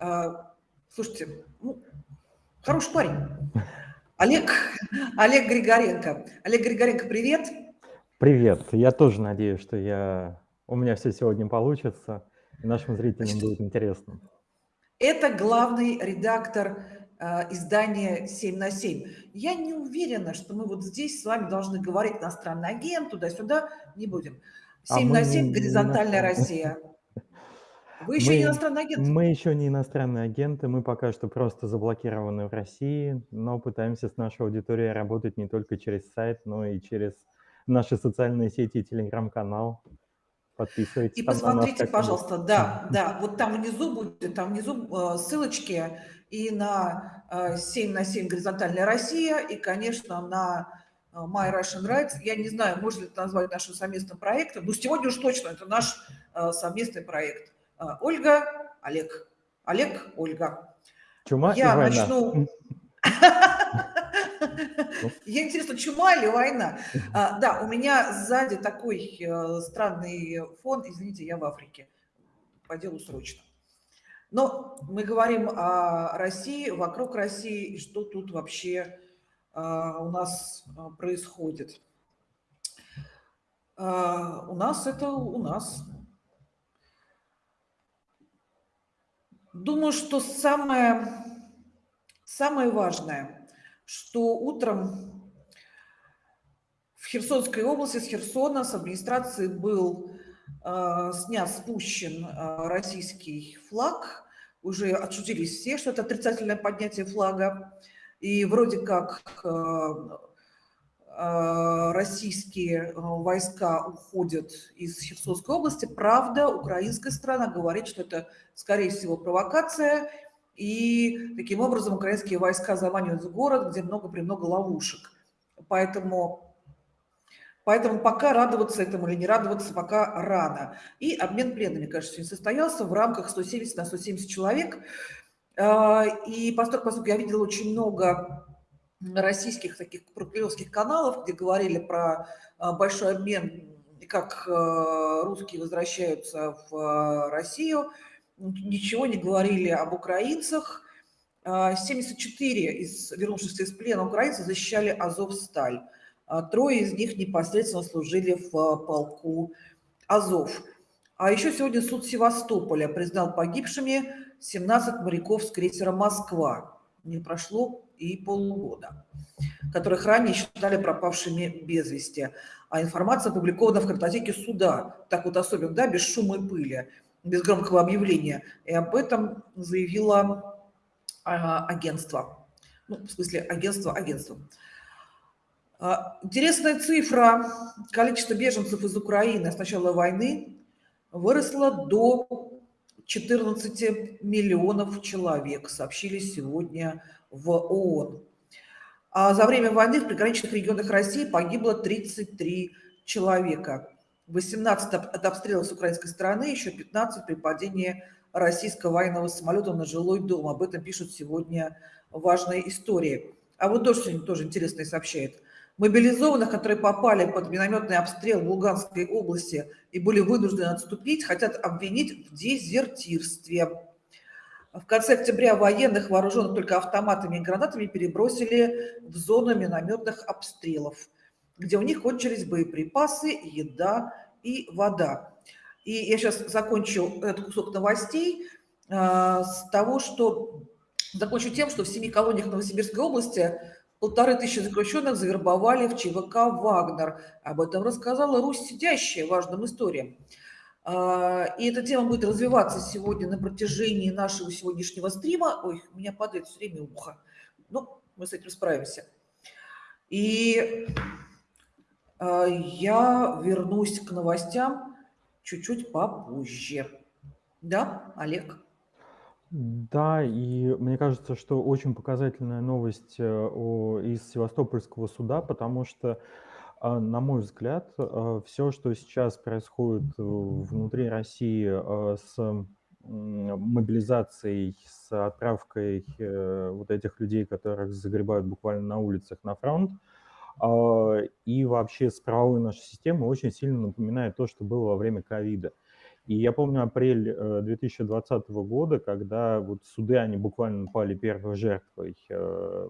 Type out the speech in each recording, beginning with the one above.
А, слушайте, ну, хороший парень. Олег, Олег Григоренко. Олег Григоренко, привет. Привет. Я тоже надеюсь, что я, у меня все сегодня получится, и нашим зрителям Значит, будет интересно. Это главный редактор э, издания «7 на 7». Я не уверена, что мы вот здесь с вами должны говорить иностранный агент, туда-сюда, не будем. 7 а на 7, горизонтальная Россия. Вы еще мы, не иностранный агент? Мы еще не иностранные агенты, мы пока что просто заблокированы в России, но пытаемся с нашей аудиторией работать не только через сайт, но и через наши социальные сети и телеграм-канал. Подписывайтесь. И посмотрите, нас, пожалуйста, да, да, вот там внизу будет, там внизу э, ссылочки и на э, 7 на 7 горизонтальная Россия, и, конечно, на э, My Russian Rights. Я не знаю, можно ли это назвать нашим совместным проектом, но сегодня уж точно это наш э, совместный проект. Э, Ольга, Олег. Олег, Ольга. Чума Я начну... Я интересно, чума или война? А, да, у меня сзади такой э, странный фон. Извините, я в Африке. По делу срочно. Но мы говорим о России, вокруг России, и что тут вообще а, у нас а, происходит. А, у нас это у нас. Думаю, что самое, самое важное – что утром в Херсонской области, с Херсона, с администрации был э, снят, спущен э, российский флаг. Уже отшутились все, что это отрицательное поднятие флага. И вроде как э, российские войска уходят из Херсонской области. Правда, украинская страна говорит, что это, скорее всего, провокация – и таким образом украинские войска заманивают в город, где много-премного ловушек. Поэтому, поэтому пока радоваться этому или не радоваться, пока рано. И обмен пленными, кажется, не состоялся в рамках 170 на 170 человек. А, и поскольку, поскольку я видела очень много российских таких прокремлевских каналов, где говорили про а, большой обмен, как а, русские возвращаются в Россию – ничего не говорили об украинцах. 74 а, из вернувшихся из плена украинцев защищали Азовсталь. А, трое из них непосредственно служили в а, полку Азов. А еще сегодня суд Севастополя признал погибшими 17 моряков с крейсера «Москва». Не прошло и полугода, которых ранее считали пропавшими без вести. А информация опубликована в картотеке суда, так вот особенно, да, без шума и пыли без громкого объявления. И об этом заявило а, агентство. Ну, в смысле, агентство, агентство. А, интересная цифра. Количество беженцев из Украины с начала войны выросло до 14 миллионов человек, сообщили сегодня в ООН. А за время войны в приграничных регионах России погибло 33 человека. 18 от обстрела с украинской стороны, еще 15 при падении российского военного самолета на жилой дом. Об этом пишут сегодня важные истории. А вот тоже сегодня тоже интересное сообщает. Мобилизованных, которые попали под минометный обстрел в Луганской области и были вынуждены отступить, хотят обвинить в дезертирстве. В конце октября военных, вооруженных только автоматами и гранатами, перебросили в зону минометных обстрелов где у них кончились боеприпасы, еда и вода. И я сейчас закончу этот кусок новостей э, с того, что закончу тем, что в семи колониях Новосибирской области полторы тысячи заключенных завербовали в ЧВК «Вагнер». Об этом рассказала Русь, сидящая важным историям. Э, и эта тема будет развиваться сегодня на протяжении нашего сегодняшнего стрима. Ой, у меня падает все время ухо. Ну, мы с этим справимся. И а, я вернусь к новостям чуть-чуть попозже. Да, Олег? Да, и мне кажется, что очень показательная новость э, из Севастопольского суда, потому что, а, на мой взгляд, э, все, что сейчас происходит внутри России э, с мобилизацией, с отправкой вот этих людей, которых загребают буквально на улицах на фронт, и вообще с правовой нашей системы очень сильно напоминает то, что было во время ковида. И я помню апрель 2020 года, когда вот суды, они буквально пали первой жертвой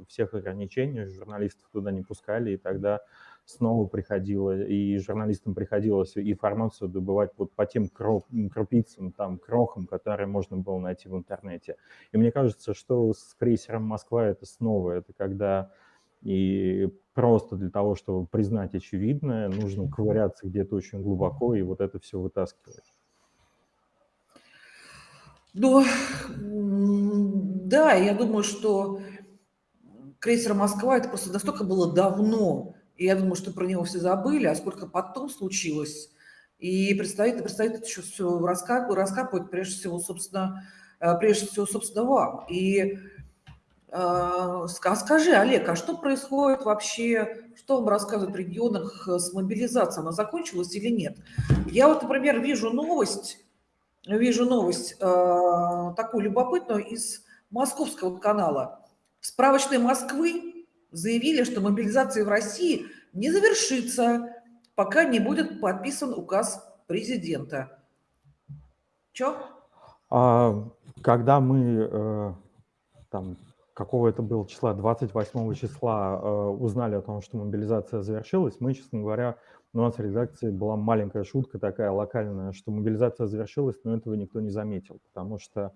всех ограничений, журналистов туда не пускали, и тогда снова приходило, и журналистам приходилось информацию добывать вот по тем крупицам, там, крохам, которые можно было найти в интернете. И мне кажется, что с крейсером «Москва» это снова, это когда и просто для того, чтобы признать очевидное, нужно ковыряться где-то очень глубоко и вот это все вытаскивать. Ну, да, я думаю, что крейсер «Москва» это просто настолько было давно, и я думаю, что про него все забыли, а сколько потом случилось. И предстоит, предстоит еще все раскапывать, раскапывать прежде всего, собственно, э, прежде всего, собственно, вам. И э, скажи, Олег, а что происходит вообще, что вам рассказывают в регионах с мобилизацией? Она закончилась или нет? Я вот, например, вижу новость, вижу новость э, такую любопытную из московского канала. Справочной Москвы заявили, что мобилизация в России не завершится, пока не будет подписан указ президента. Чё? А, когда мы э, там какого это было числа, 28 числа э, узнали о том, что мобилизация завершилась, мы, честно говоря, в редакции была маленькая шутка такая локальная, что мобилизация завершилась, но этого никто не заметил, потому что э,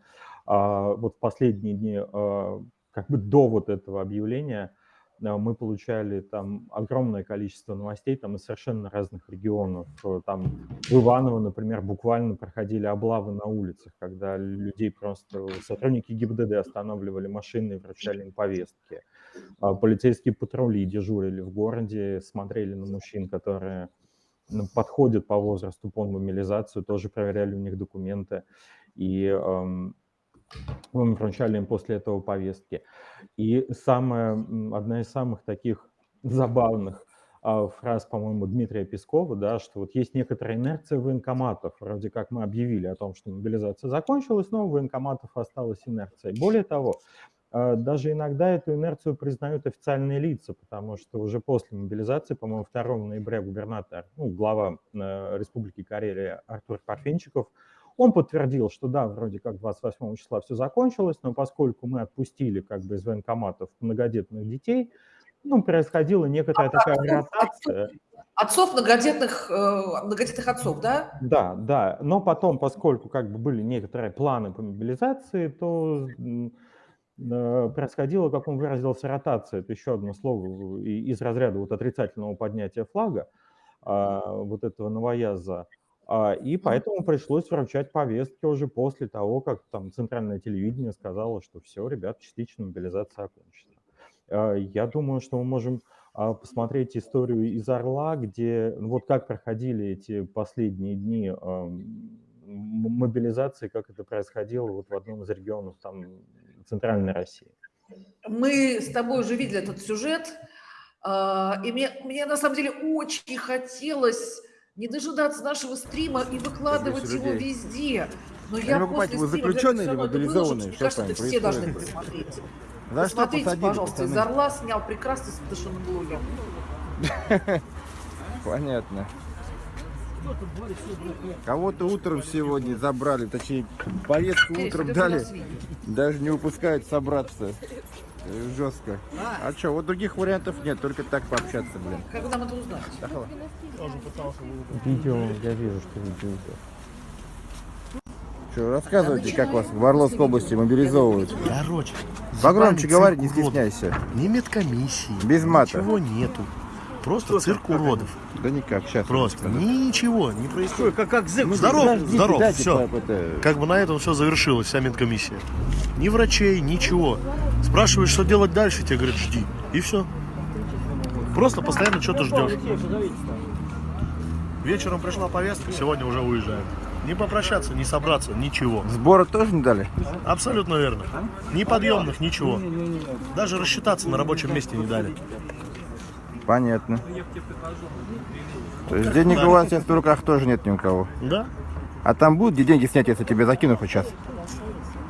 вот в последние дни, э, как бы до вот этого объявления, мы получали там огромное количество новостей там из совершенно разных регионов. Там в Иваново, например, буквально проходили облавы на улицах, когда людей просто сотрудники ГИБДД останавливали машины и вручали им повестки. А полицейские патрули дежурили в городе, смотрели на мужчин, которые ну, подходят по возрасту по мобилизацию, тоже проверяли у них документы. И эм, мы вручали им после этого повестки. И самая, одна из самых таких забавных а, фраз, по-моему, Дмитрия Пескова, да, что вот есть некоторая инерция военкоматов. Вроде как мы объявили о том, что мобилизация закончилась, но у военкоматов осталась инерция. Более того, даже иногда эту инерцию признают официальные лица, потому что уже после мобилизации, по-моему, 2 ноября губернатор, ну, глава э, Республики Карелия Артур Парфенчиков он подтвердил, что да, вроде как 28 числа все закончилось, но поскольку мы отпустили как бы из военкоматов многодетных детей, ну, происходила некоторая а такая отцов, ротация. Отцов многодетных, э, многодетных отцов, да? Да, да. Но потом, поскольку как бы были некоторые планы по мобилизации, то э, происходило, как он выразился, ротация. Это еще одно слово из разряда вот отрицательного поднятия флага, а, вот этого новояза. А, и поэтому пришлось вручать повестки уже после того, как там центральное телевидение сказало, что все, ребят, частичная мобилизация окончена. А, я думаю, что мы можем посмотреть историю из Орла, где ну, вот как проходили эти последние дни мобилизации, как это происходило вот в одном из регионов там центральной России. Мы с тобой уже видели этот сюжет, и мне, мне на самом деле очень хотелось не дожидаться нашего стрима и выкладывать его везде. Но я, я после вы заключенные или мобилизованные? Мне кажется, это все должны посмотреть. За Посмотрите, посадили, пожалуйста, пацаны? из Орла снял прекрасный совершенно Понятно. Кого-то утром сегодня забрали, точнее, повестку утром дали. Даже не выпускают собраться. Жестко. А, что, вот других вариантов нет, только так пообщаться, блин. Когда мы это узнаем? Видео, я вижу, что видео. Что, рассказывайте, как вас в Орловской области мобилизовывают. Короче, погромче говори, не стесняйся. Ни медкомиссии, Без мата. ничего нету. Просто цирк уродов. Да никак, сейчас. Просто ничего не происходит. Как, как зэк. Ну, здоров, подождите, здоров, дайте, все. Это... Как бы на этом все завершилось, вся медкомиссия. Ни врачей, ничего. Спрашиваешь, что делать дальше, тебе говорят, жди. И все. Просто постоянно что-то ждешь. Вечером пришла повестка, сегодня уже уезжаем. Не попрощаться, не собраться, ничего. Сбора тоже не дали? Абсолютно верно. Ни подъемных, ничего. Даже рассчитаться на рабочем месте не дали. Понятно. То есть денег у вас сейчас в руках тоже нет ни у кого? Да. А там будут где деньги снять, если тебе закину хоть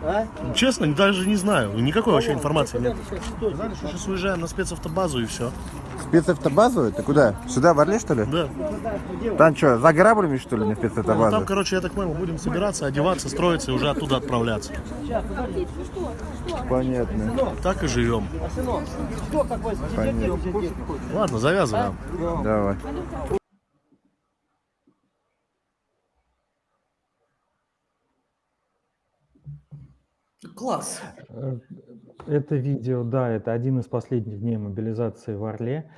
сейчас? Честно, даже не знаю. Никакой вообще информации нет. Что сейчас уезжаем на спецавтобазу и все. Спецавтобазу? Ты куда? Сюда, в Орле, что ли? Да. Там что, за граблями, что ли, на Ну, спецавтобазу? там, короче, я так понял, будем собираться, одеваться, строиться и уже оттуда отправляться. Понятно. Так и живем. Понятно. Ладно, завязываем. Давай. Класс. Э, Это видео, да, это один из последних дней мобилизации в Орле.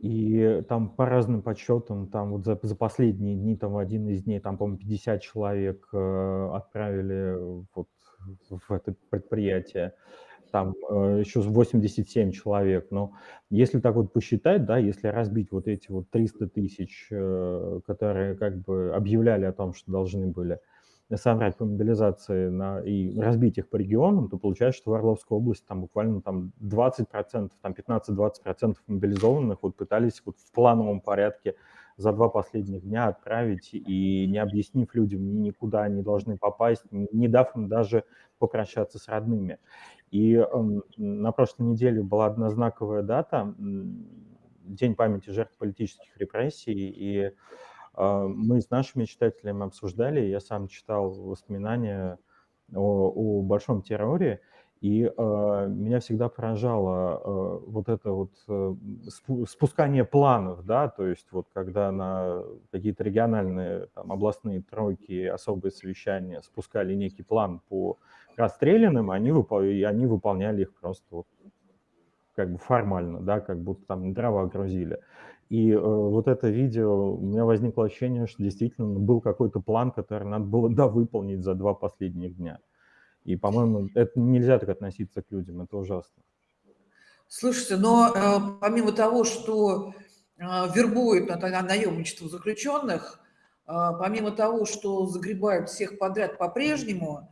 И там по разным подсчетам, там вот за, за последние дни, там один из дней, там, по-моему, 50 человек э, отправили вот в это предприятие. Там э, еще 87 человек. Но если так вот посчитать, да, если разбить вот эти вот 300 тысяч, э, которые как бы объявляли о том, что должны были собрать по мобилизации на, и разбить их по регионам, то получается, что в Орловской области там буквально там 20%, там 15-20% мобилизованных вот пытались вот в плановом порядке за два последних дня отправить и не объяснив людям ни никуда они должны попасть, не дав им даже попрощаться с родными. И эм, на прошлой неделе была одна знаковая дата, День памяти жертв политических репрессий, и Мы с нашими читателями обсуждали, я сам читал воспоминания о, о большом терроре, и а, меня всегда поражало а, вот это вот э, спу- спускание планов, да, то есть вот когда на какие-то региональные, там, областные тройки, особые совещания спускали некий план по расстрелянным, они, выпол- и они выполняли их просто вот как бы формально, да, как будто там дрова грузили. И э, вот это видео, у меня возникло ощущение, что действительно был какой-то план, который надо было довыполнить за два последних дня. И, по-моему, это нельзя так относиться к людям, это ужасно. Слушайте, но э, помимо того, что э, вербуют на, на наемничество заключенных, э, помимо того, что загребают всех подряд по-прежнему,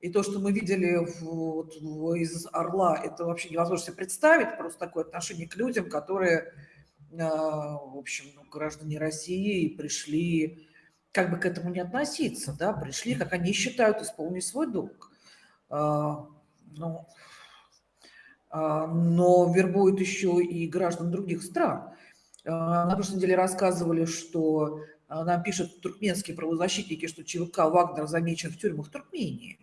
и то, что мы видели в- вот в- из Орла, это вообще невозможно себе представить, просто такое отношение к людям, которые, в общем, ну, граждане России пришли, как бы к этому не относиться, да, пришли, как они считают, исполнить свой долг. Э, Ну, а, но вербуют еще и граждан других стран. А, На прошлой неделе рассказывали, что а, нам пишут туркменские правозащитники, что ЧВК «Вагнер» замечен в тюрьмах Туркмении.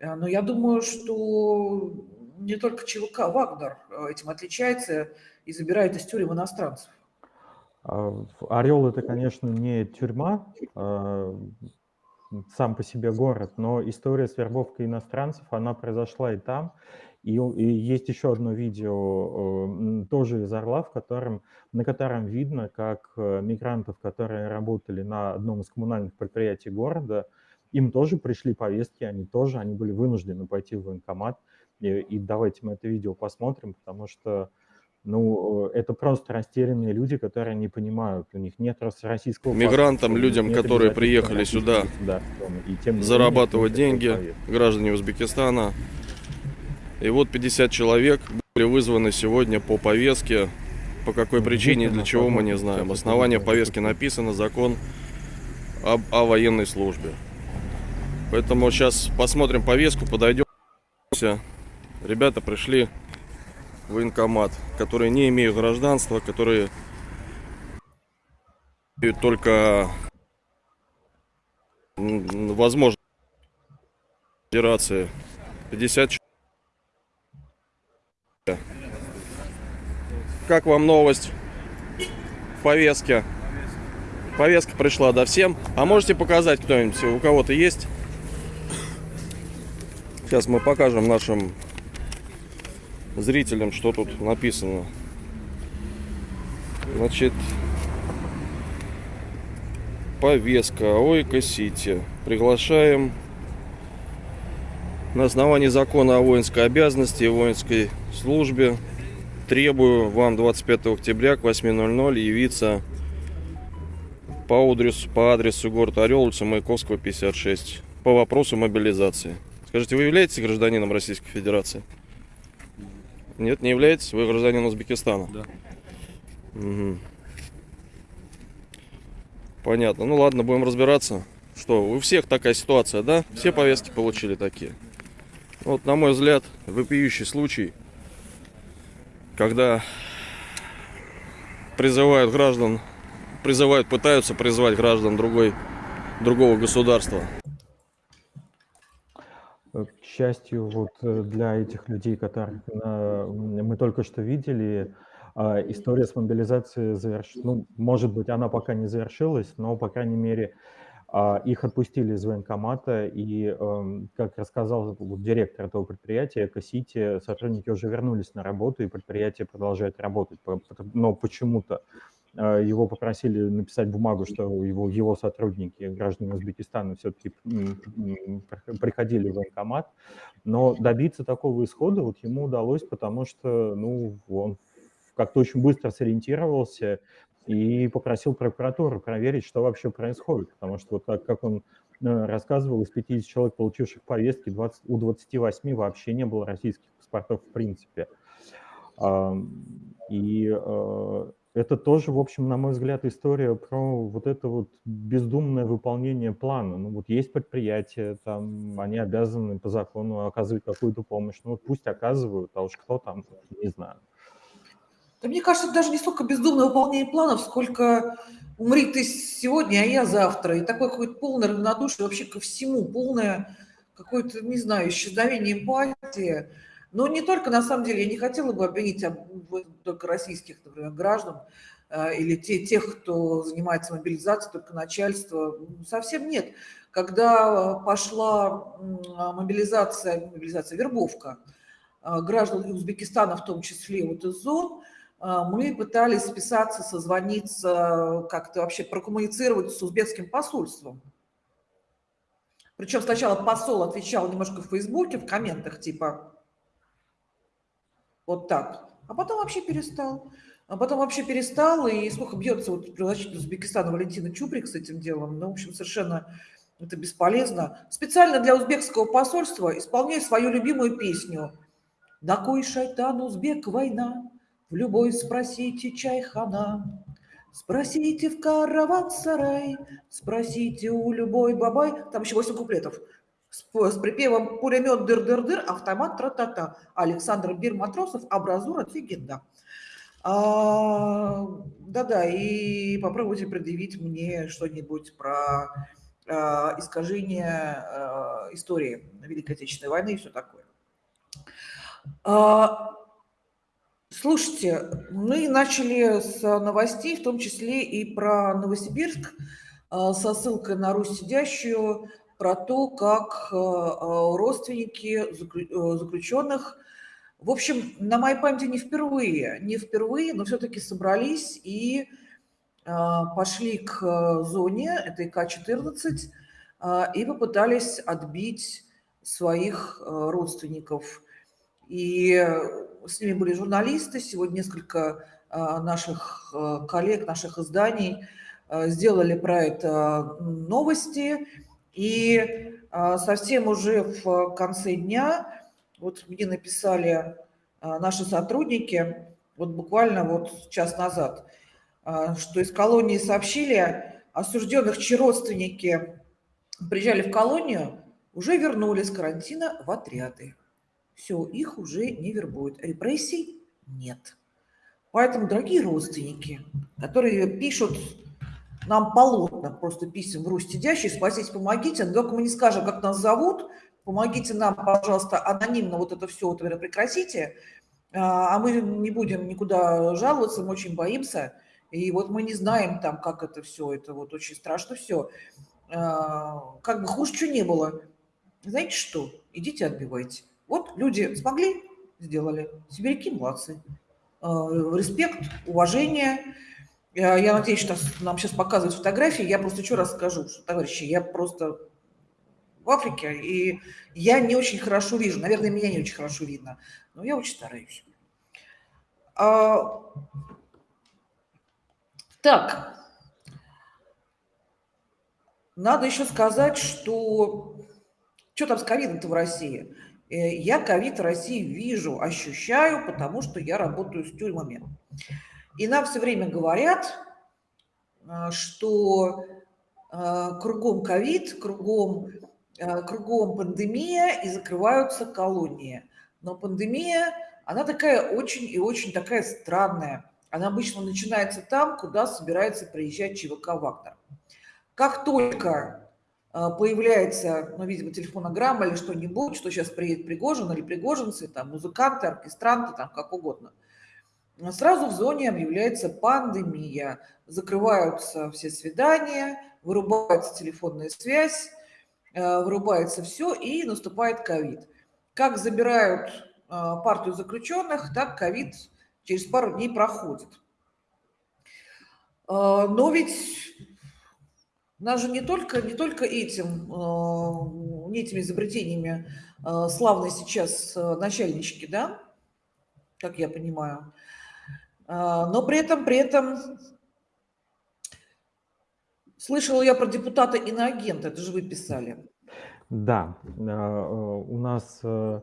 А, Но я думаю, что не только ЧВК «Вагнер» а, этим отличается и забирает из тюрем иностранцев. А, Орел это, конечно, не тюрьма, а, сам по себе город, но история с вербовкой иностранцев, она произошла и там. И, и есть еще одно видео, тоже из Орла, в котором, на котором видно, как э, мигрантов, которые работали на одном из коммунальных предприятий города, им тоже пришли повестки, они тоже, они были вынуждены пойти в военкомат. И, и давайте мы это видео посмотрим, потому что ну, э, это просто растерянные люди, которые не понимают, у них нет рос- российского Мигрантам, паспорта, людям, которые приехали сюда и тем менее зарабатывать такой деньги, граждане Узбекистана. И вот 50 человек были вызваны сегодня по повестке. По какой причине и для чего мы не знаем. Основание повестки написано, закон об, о военной службе. Поэтому сейчас посмотрим повестку, подойдем. Ребята пришли военкомат, которые не имеют гражданства, которые имеют только м, возможно федерации 50 человек. Как вам новость в повестке? Повестка пришла до всем. А можете показать кто-нибудь, у кого-то есть? Сейчас мы покажем нашим зрителям, что тут написано. Значит, повестка Ойко Сити. Приглашаем на основании закона о воинской обязанности и воинской службе требую вам 25 октября к 8.00 явиться по адресу, по адресу город Орел, улица Маяковского, 56, по вопросу мобилизации. Скажите, вы являетесь гражданином Российской Федерации? Нет, не являетесь? Вы гражданин Узбекистана? Да. Мгм. Понятно. Ну ладно, будем разбираться. Что, у всех такая ситуация, да? Все повестки получили такие. Вот, на мой взгляд, вопиющий случай, когда призывают граждан, призывают, пытаются призвать граждан другой, другого государства. Счастью, вот э, для этих людей, которых мы только что видели, а, история с мобилизацией завершена. Ну, может быть, она пока не завершилась, но, по крайней мере, а, их отпустили из военкомата, и, эм, как рассказал директор этого предприятия, Эко-Сити, сотрудники уже вернулись на работу, и предприятие продолжает работать. Но почему-то его попросили написать бумагу, что его, его сотрудники, граждане Узбекистана, все-таки приходили в военкомат. Но добиться такого исхода вот ему удалось, потому что ну, он как-то очень быстро сориентировался и попросил прокуратуру проверить, что вообще происходит. Потому что вот так, как он э, рассказывал, из 50 человек, получивших повестки, 20, у 28 вообще не было российских паспортов в принципе. И э, это тоже, в общем, на мой взгляд, история про вот это вот бездумное выполнение плана. Ну вот есть предприятия, там они обязаны по закону оказывать какую-то помощь. Ну вот пусть оказывают, а уж кто там, не знаю. Да мне кажется, это даже не столько бездумное выполнение планов, сколько умри ты сегодня, а я завтра. И такое какое-то полное равнодушие вообще ко всему, полное какое-то, не знаю, исчезновение эмпатии. Но не только, на самом деле, я не хотела бы обвинить этом только российских, например, граждан э, или те, тех, кто занимается мобилизацией, только начальство. Совсем нет. Когда пошла а, мобилизация, мобилизация, вербовка э, граждан Узбекистана, в том числе вот из зон, а, мы пытались списаться, созвониться, как-то вообще прокоммуницировать с узбекским посольством. Причем сначала посол отвечал немножко в Фейсбуке, в комментах, типа вот так, а потом вообще перестал. А потом вообще перестал, и сколько бьется вот председатель Узбекистана Валентина Чуприк с этим делом, ну, в общем, совершенно это бесполезно. Специально для узбекского посольства исполняю свою любимую песню «На кой шайтан узбек война, в любой спросите чайхана, спросите в караван-сарай, спросите у любой бабай». Там еще 8 куплетов. С, с припевом «Пулемет дыр-дыр-дыр, автомат тра-та-та». Александр Бир-Матросов, «Абразура легенда». А, Да-да, и попробуйте предъявить мне что-нибудь про а, искажение а, истории Великой Отечественной войны и все такое. А, Слушайте, мы начали с новостей, в том числе и про Новосибирск, а, со ссылкой на Русь сидящую, про то, как а, а, родственники э, заключенных, в общем, на моей памяти не впервые, не впервые, но все-таки собрались и пошли к э, зоне, это ИК-14, а, и попытались отбить своих э, родственников. И э, с ними были журналисты. Сегодня несколько наших э, коллег, наших изданий э, сделали про это новости. И а, совсем уже в конце дня, вот мне написали а, наши сотрудники, вот буквально вот час назад, а, что из колонии сообщили, осужденных, чьи родственники приезжали в колонию, уже вернулись с карантина в отряды. Все, их уже не вербуют. Репрессий нет. Поэтому, дорогие родственники, которые пишут нам полотна просто писем в Русь сидящие, спасите, помогите, но только мы не скажем, как нас зовут, помогите нам, пожалуйста, анонимно вот это все вот прекратите, а а мы не будем никуда жаловаться, мы очень боимся, и вот мы не знаем там, как это все, это вот очень страшно все. Как бы хуже что не было. Знаете что? Идите отбивайте. Вот люди смогли, сделали. Сибиряки молодцы. А, Респект, уважение. Я я надеюсь, что нам сейчас показывают фотографии. Я просто еще раз скажу, что, товарищи, я просто в Африке, и я не очень хорошо вижу. Наверное, меня не очень хорошо видно, но я очень стараюсь. А, Так, надо еще сказать, что что там с ковидом-то в России? Э, Я ковид в России вижу, ощущаю, потому что я работаю с тюрьмами. И нам все время говорят, а, что а, кругом ковид, кругом э, кругом пандемия и закрываются колонии. Но пандемия, она такая очень и очень такая странная. Она обычно начинается там, куда собирается приезжать ЧВК «Вагнер». Как только э, появляется, ну, видимо, телефонограмма или что-нибудь, что сейчас приедет Пригожин или пригожинцы, там, музыканты, оркестранты, там, как угодно, сразу в зоне объявляется пандемия. Закрываются все свидания, вырубается телефонная связь, э, вырубается все, и наступает ковид. Как забирают э, партию заключенных, так ковид через пару дней проходит. Э, но ведь нас же не только, не только этим, не этими изобретениями славные сейчас начальнички, да, как я понимаю, но при этом, при этом Слышала я про депутата иноагента, это же вы писали. Да, э, у нас э,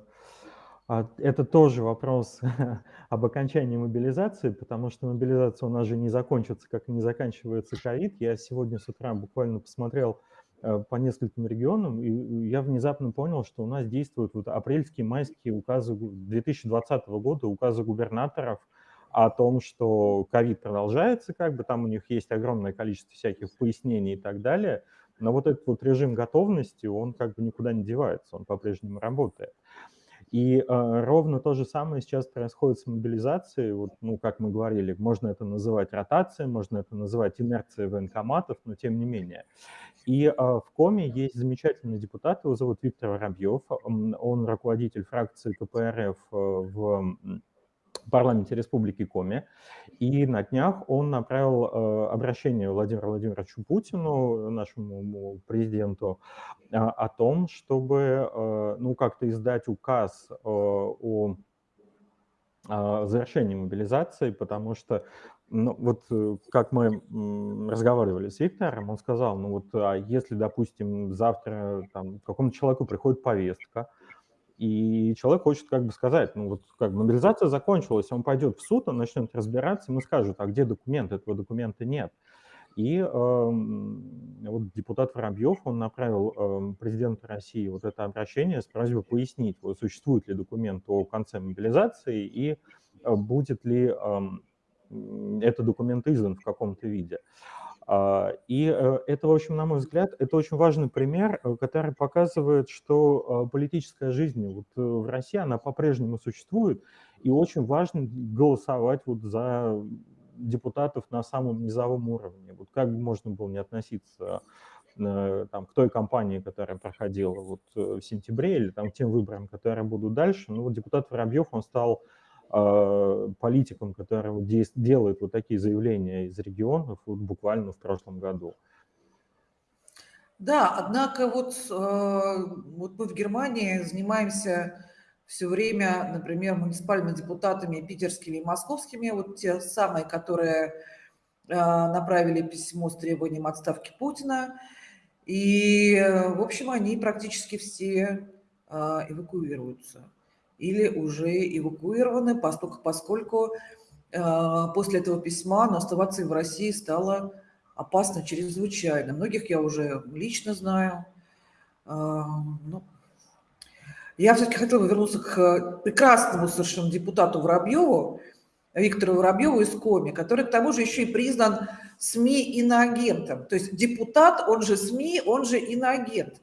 а, это тоже вопрос об окончании мобилизации, потому что мобилизация у нас же не закончится, как и не заканчивается ковид. Я сегодня с утра буквально посмотрел э, по нескольким регионам, и я внезапно понял, что у нас действуют вот апрельские, майские указы 2020 года, указы губернаторов – о том, что ковид продолжается, как бы там у них есть огромное количество всяких пояснений и так далее, но вот этот вот режим готовности, он как бы никуда не девается, он по-прежнему работает. И э, ровно то же самое сейчас происходит с мобилизацией. Вот, ну, как мы говорили, можно это называть ротацией, можно это называть инерцией военкоматов, но тем не менее. И э, в Коме есть замечательный депутат, его зовут Виктор Воробьев. Он руководитель фракции КПРФ э, в парламенте Республики Коми. И на днях он направил э, обращение Владимиру Владимировичу Путину, нашему президенту, э, о том, чтобы э, ну, как-то издать указ о завершении мобилизации, потому что, ну, вот как мы разговаривали с Виктором, он сказал, ну вот, а если, допустим, завтра там какому-то человеку приходит повестка, и человек хочет как бы сказать, ну вот как бы мобилизация закончилась, он пойдет в суд, он начнет разбираться, ему скажут, а где документ, этого документа нет. И э, вот депутат Воробьев, он направил э, президенту России вот это обращение с просьбой пояснить, вот, существует ли документ о конце мобилизации и э, будет ли э, этот документ издан в каком-то виде. А, и э, это, в общем, на мой взгляд, это очень важный пример, э, который показывает, что а, политическая жизнь вот э, в России, она по-прежнему существует, и очень важно голосовать вот за депутатов на самом низовом уровне. Вот как можно было не относиться там, к той кампании, которая проходила вот в сентябре, или там, к тем выборам, которые будут дальше. Ну, вот депутат Воробьев, он стал а, политикам, которые делают вот такие заявления из регионов вот буквально в прошлом году. Да, однако вот, э, вот мы в Германии занимаемся все время, например, муниципальными депутатами питерскими и московскими, вот те самые, которые э, направили письмо с требованием отставки Путина. И, э, в общем, они практически все эвакуируются или уже эвакуированы, поскольку, поскольку э, после этого письма но оставаться в России стало опасно чрезвычайно. Многих я уже лично знаю. Э, ну, я все-таки хотела бы вернуться к прекрасному совершенно депутату Воробьеву, Виктору Воробьеву из Коми, который к тому же еще и признан СМИ иноагентом. То есть депутат, он же СМИ, он же иноагент.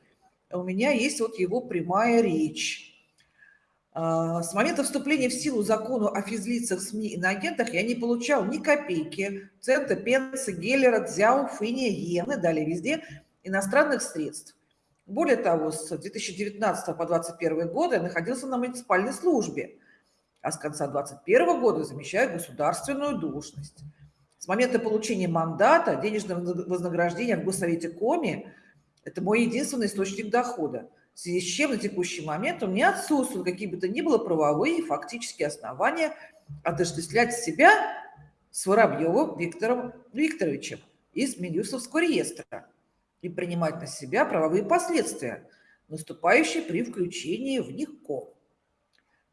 У меня есть вот его прямая речь. А, с момента вступления в силу закона о физлицах, СМИ и иноагентах я не получал ни копейки, цента, пенса, геллера, дзяу, фыния, иены, далее везде, иностранных средств. Более того, с 2019 по 2021 год я находился на муниципальной службе, а с конца 2021 года замещаю государственную должность. С момента получения мандата денежное вознаграждение в Госсовете Коми – это мой единственный источник дохода – в связи с чем на текущий момент у меня отсутствуют какие бы то ни было правовые и фактические основания отождествлять себя с Воробьевым Виктором Викторовичем из Минюсовского реестра и принимать на себя правовые последствия, наступающие при включении в них КО.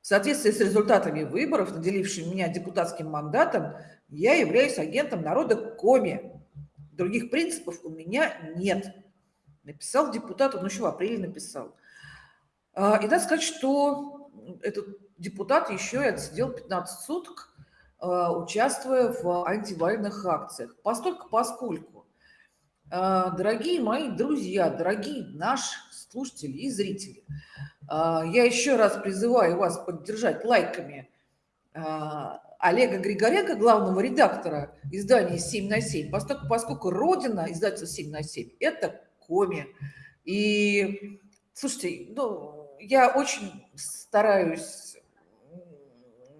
В соответствии с результатами выборов, наделившими меня депутатским мандатом, я являюсь агентом народа Коми. Других принципов у меня нет. Написал депутат, он еще в апреле написал. А, И надо сказать, что этот депутат еще и отсидел 15 суток, а, участвуя в антивоенных акциях. Постольку, поскольку, а, дорогие мои друзья, дорогие наши слушатели и зрители, я еще раз призываю вас поддержать лайками Олега Григоренко, главного редактора издания «7 на 7», поскольку, поскольку родина издательства «7 на 7» – это Коми. И, слушайте, ну, я очень стараюсь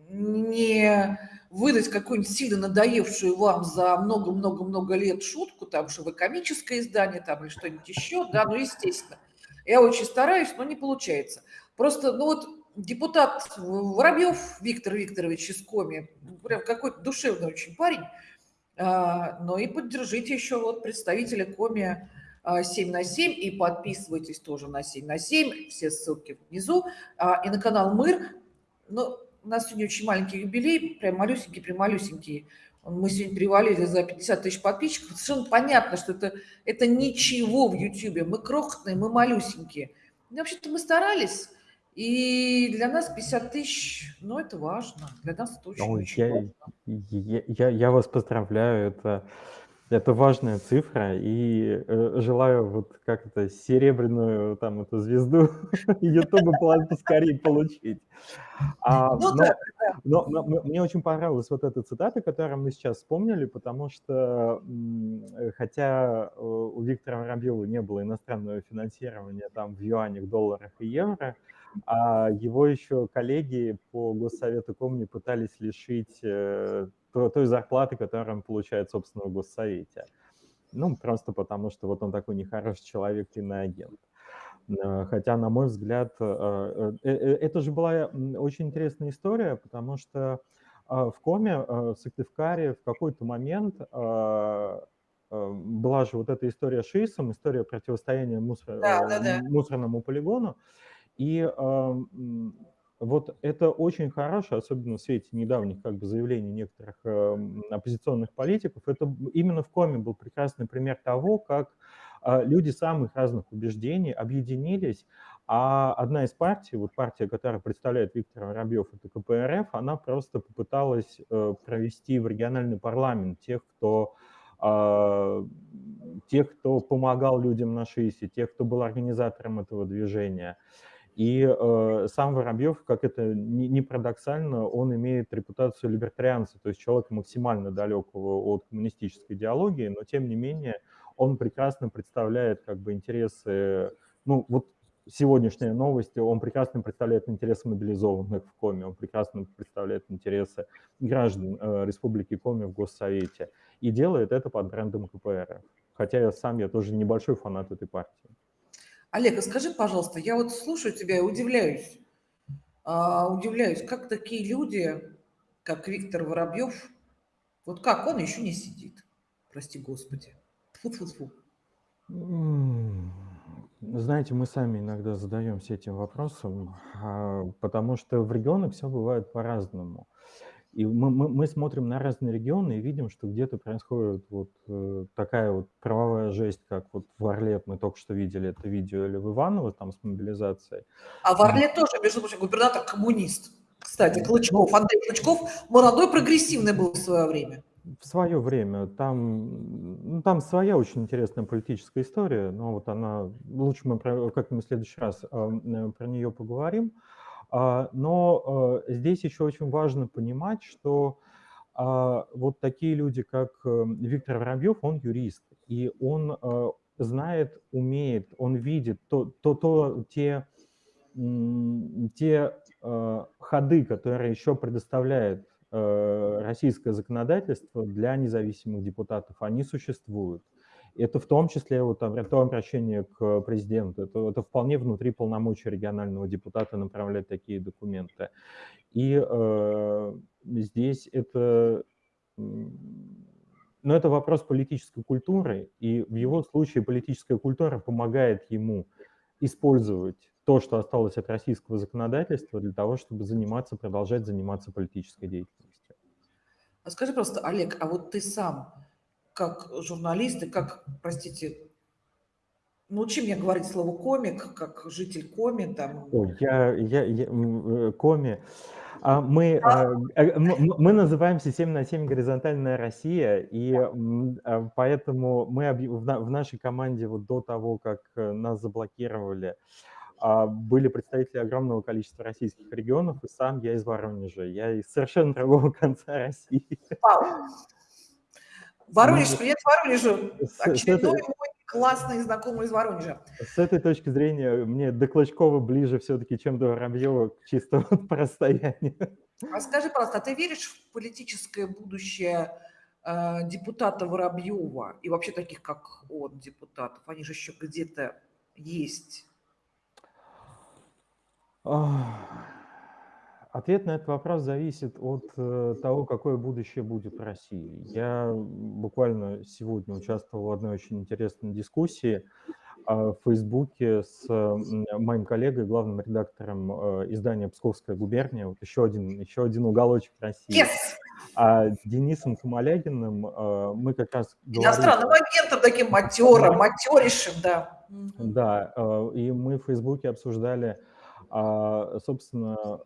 не выдать какую-нибудь сильно надоевшую вам за много-много-много лет шутку, там, что вы комическое издание, там, или что-нибудь еще, да, ну, естественно. Я очень стараюсь, но не получается. Просто, ну, вот депутат Воробьев Виктор Викторович из Коми, прям какой-то душевный очень парень, а, но и поддержите еще вот представителя Коми 7 на 7 и подписывайтесь тоже на 7 на 7, все ссылки внизу, А, и на канал Мыр. Ну, у нас сегодня очень маленький юбилей, прям малюсенький, прям малюсенький. Мы сегодня привалили за 50 тысяч подписчиков. Совершенно понятно, что это, это ничего в Ютьюбе. Мы крохотные, мы малюсенькие. Ну, вообще-то мы старались, и для нас 50 тысяч, ну, это важно. Для нас это очень, Ой, очень я, важно. я, я, я вас поздравляю, это, это важная цифра, и э, желаю вот как это серебряную там эту звезду Ютуба поскорее получить. А, Ну но, да, но, но м- мне очень понравилась вот эта цитата, которую мы сейчас вспомнили, потому что хотя э, у Виктора Воробьева не было иностранного финансирования там в юанях, долларах и евро, а его еще коллеги по Госсовету Комни пытались лишить э, той зарплаты, которую он получает, собственно, в Госсовете. Ну, просто потому что вот он такой нехороший человек и на агент. Э, Хотя, на мой взгляд, э, э, это же была очень интересная история, потому что в Коме, в Сыктывкаре в какой-то момент была же вот эта история с ШИСом, история противостояния мусор- да, да, да. мусорному полигону. И вот это очень хорошо, особенно в свете недавних как бы заявлений некоторых эм, оппозиционных политиков. Это именно в Коме был прекрасный пример того, как а, люди самых разных убеждений объединились, а одна из партий, вот партия, которая представляет Виктор Воробьев, это КПРФ, она просто попыталась э, провести в региональный парламент тех, кто а, тех, кто помогал людям на ШИСе, тех, кто был организатором этого движения. И э, сам Воробьев, как это не, не парадоксально, он имеет репутацию либертарианца, то есть человека максимально далекого от коммунистической идеологии, но тем не менее он прекрасно представляет как бы интересы, ну вот сегодняшняя новость, он прекрасно представляет интересы мобилизованных в Коме, он прекрасно представляет интересы граждан э, Республики Коми в Госсовете и делает это под брендом КПРФ. Хотя я сам, я тоже небольшой фанат этой партии. Олег, а скажи, пожалуйста, я вот слушаю тебя и удивляюсь. А, удивляюсь, как такие люди, как Виктор Воробьев, вот как он еще не сидит? Прости господи. Фу-фу-фу. М, Знаете, мы сами иногда задаемся этим вопросом, а, потому что в регионах все бывает по-разному. И мы, мы, мы смотрим на разные регионы и видим, что где-то происходит вот э, такая вот правовая жесть, как вот в Орле, мы только что видели это видео, или в Иваново там с мобилизацией. А в Орле тоже, между прочим, губернатор коммунист. Кстати, Клычков, Андрей Клычков, молодой, прогрессивный был в свое время. В свое время там, ну, там своя очень интересная политическая история, но вот она, лучше мы про- как-нибудь в следующий раз а, м, про нее поговорим. А, Но э, здесь еще очень важно понимать, что а, вот такие люди, как э, Виктор Воробьев, он юрист, и он э, знает, умеет, он видит то, то, то те, те ходы, которые еще предоставляет российское законодательство для независимых депутатов, они существуют. Это в том числе вот, то обращение к президенту, это, это вполне внутри полномочий регионального депутата направлять такие документы. И э, здесь это, ну, это вопрос политической культуры, и в его случае политическая культура помогает ему использовать то, что осталось от российского законодательства для того, чтобы заниматься, продолжать заниматься политической деятельностью. А скажи просто, Олег, а вот ты сам, как журналист и как, простите, Научи меня говорить слово комик, как житель коми. Там. Ой, я, я, я э, коми. А мы, а, э, м- м- мы называемся 7 на 7 горизонтальная Россия, и а, поэтому мы в, на- в нашей команде вот до того, как э, нас заблокировали, а, были представители огромного количества российских регионов, и сам я из Воронежа. Я из совершенно другого конца России. Вау. Воронеж, Ну, привет Воронежу. с Очередной этой- мой классный знакомый из Воронежа. С этой точки зрения мне до Клочкова ближе все-таки, чем до Воробьева, чисто вот по расстоянию. А скажи, пожалуйста, а ты веришь в политическое будущее э, депутата Воробьева и вообще таких, как он, депутатов? Они же еще где-то есть. Ответ на этот вопрос зависит от э, того, какое будущее будет в России. Я буквально сегодня участвовал в одной очень интересной дискуссии а, в Фейсбуке с моим коллегой, главным редактором э, издания «Псковская губерния», вот еще один, еще один уголочек России, Yes! а Денисом Камалягиным э, мы как раз говорили... Иностранным агентом таким матером, матерейшим, да. Да, и мы в Фейсбуке обсуждали, а, собственно,